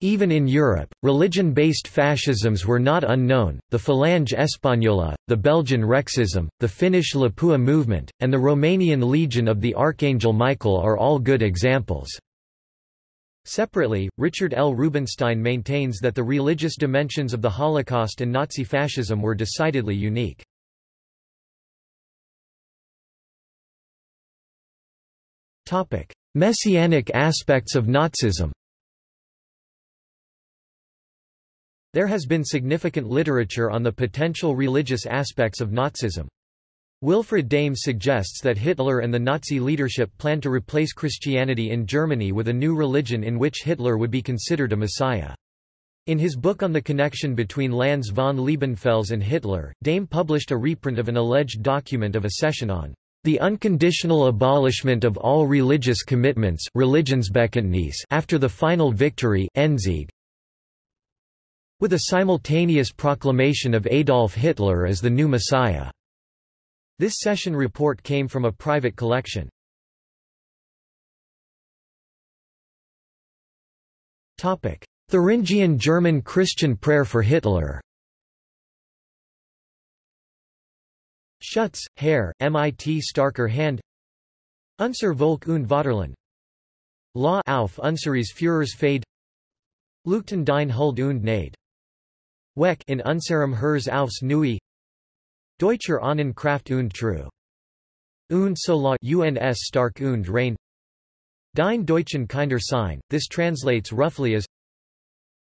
Even in Europe, religion-based fascisms were not unknown, the Falange Española, the Belgian Rexism, the Finnish Lapua movement, and the Romanian Legion of the Archangel Michael are all good examples. Separately, Richard L. Rubinstein maintains that the religious dimensions of the Holocaust and Nazi fascism were decidedly unique. Topic: Messianic aspects of Nazism. There has been significant literature on the potential religious aspects of Nazism. Wilfried Daim suggests that Hitler and the Nazi leadership planned to replace Christianity in Germany with a new religion in which Hitler would be considered a messiah. In his book on the connection between Lanz von Liebenfels and Hitler, Daim published a reprint of an alleged document of a session on the unconditional abolishment of all religious commitments after the final victory with a simultaneous proclamation of Adolf Hitler as the new Messiah. This session report came from a private collection. Thuringian German Christian prayer for Hitler Schutz, Herr, mit starker Hand. Unser Volk und Vaterland. La auf unseres Führers Fade Lugten dein Huld und Nade Weck in unserem Herz aufs Neue Deutscher Ahnen Kraft und True. Und so uns stark und rein. Dein Deutschen kinder Sein, this translates roughly as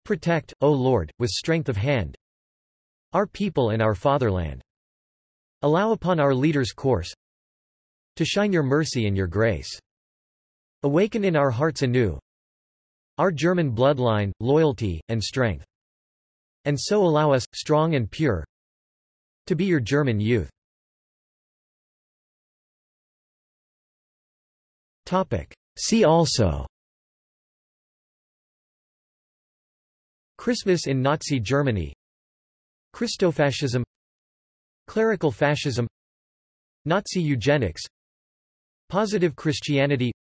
Protect, O Lord, with strength of hand. Our people and our fatherland. Allow upon our leaders' course to shine your mercy and your grace. Awaken in our hearts anew our German bloodline, loyalty, and strength. And so allow us, strong and pure, to be your German youth. Topic. See also Christmas in Nazi Germany Christofascism Clerical fascism Nazi eugenics Positive Christianity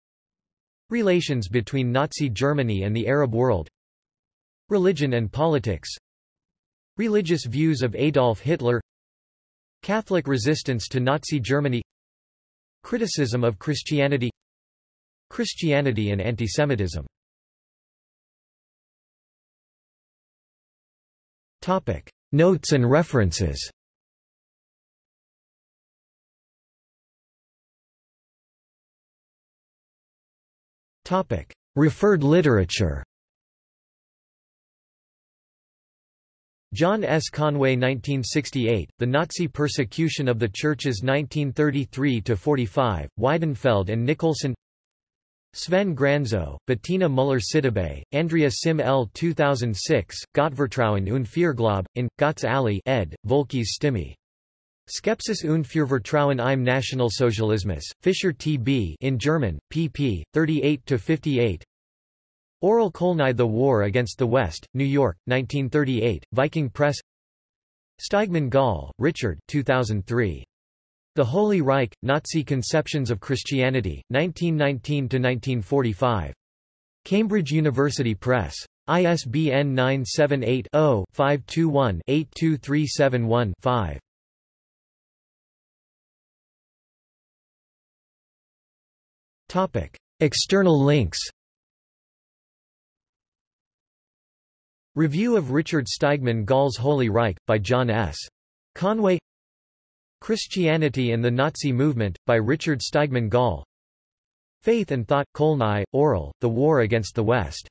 Relations between Nazi Germany and the Arab world Religion and politics Religious views of Adolf Hitler Catholic resistance to Nazi Germany Criticism of Christianity Christianity and antisemitism. Notes and references Referred literature John S. Conway 1968, The Nazi Persecution of the Churches 1933–45, Weidenfeld and Nicolson Sven Granzow, Bettina Müller-Sidibe, Andrea Sim L. 2006, Gottvertrauen und Führerglaube, in, Götz Aly ed., Volkes Stimme. Skepsis und Führervertrauen im Nationalsozialismus, Fischer T. B. in German, pp. 38–58 Aurel Kolnai The War Against the West, New York, 1938, Viking Press Steigmann Gall, Richard 2003. The Holy Reich, Nazi Conceptions of Christianity, 1919–1945. Cambridge University Press. ISBN 978-0-521-82371-5. External links Review of Richard Steigmann Gall's Holy Reich, by John S. Conway Christianity and the Nazi Movement, by Richard Steigmann Gall Faith and Thought, Kolnai, Aurel, The War Against the West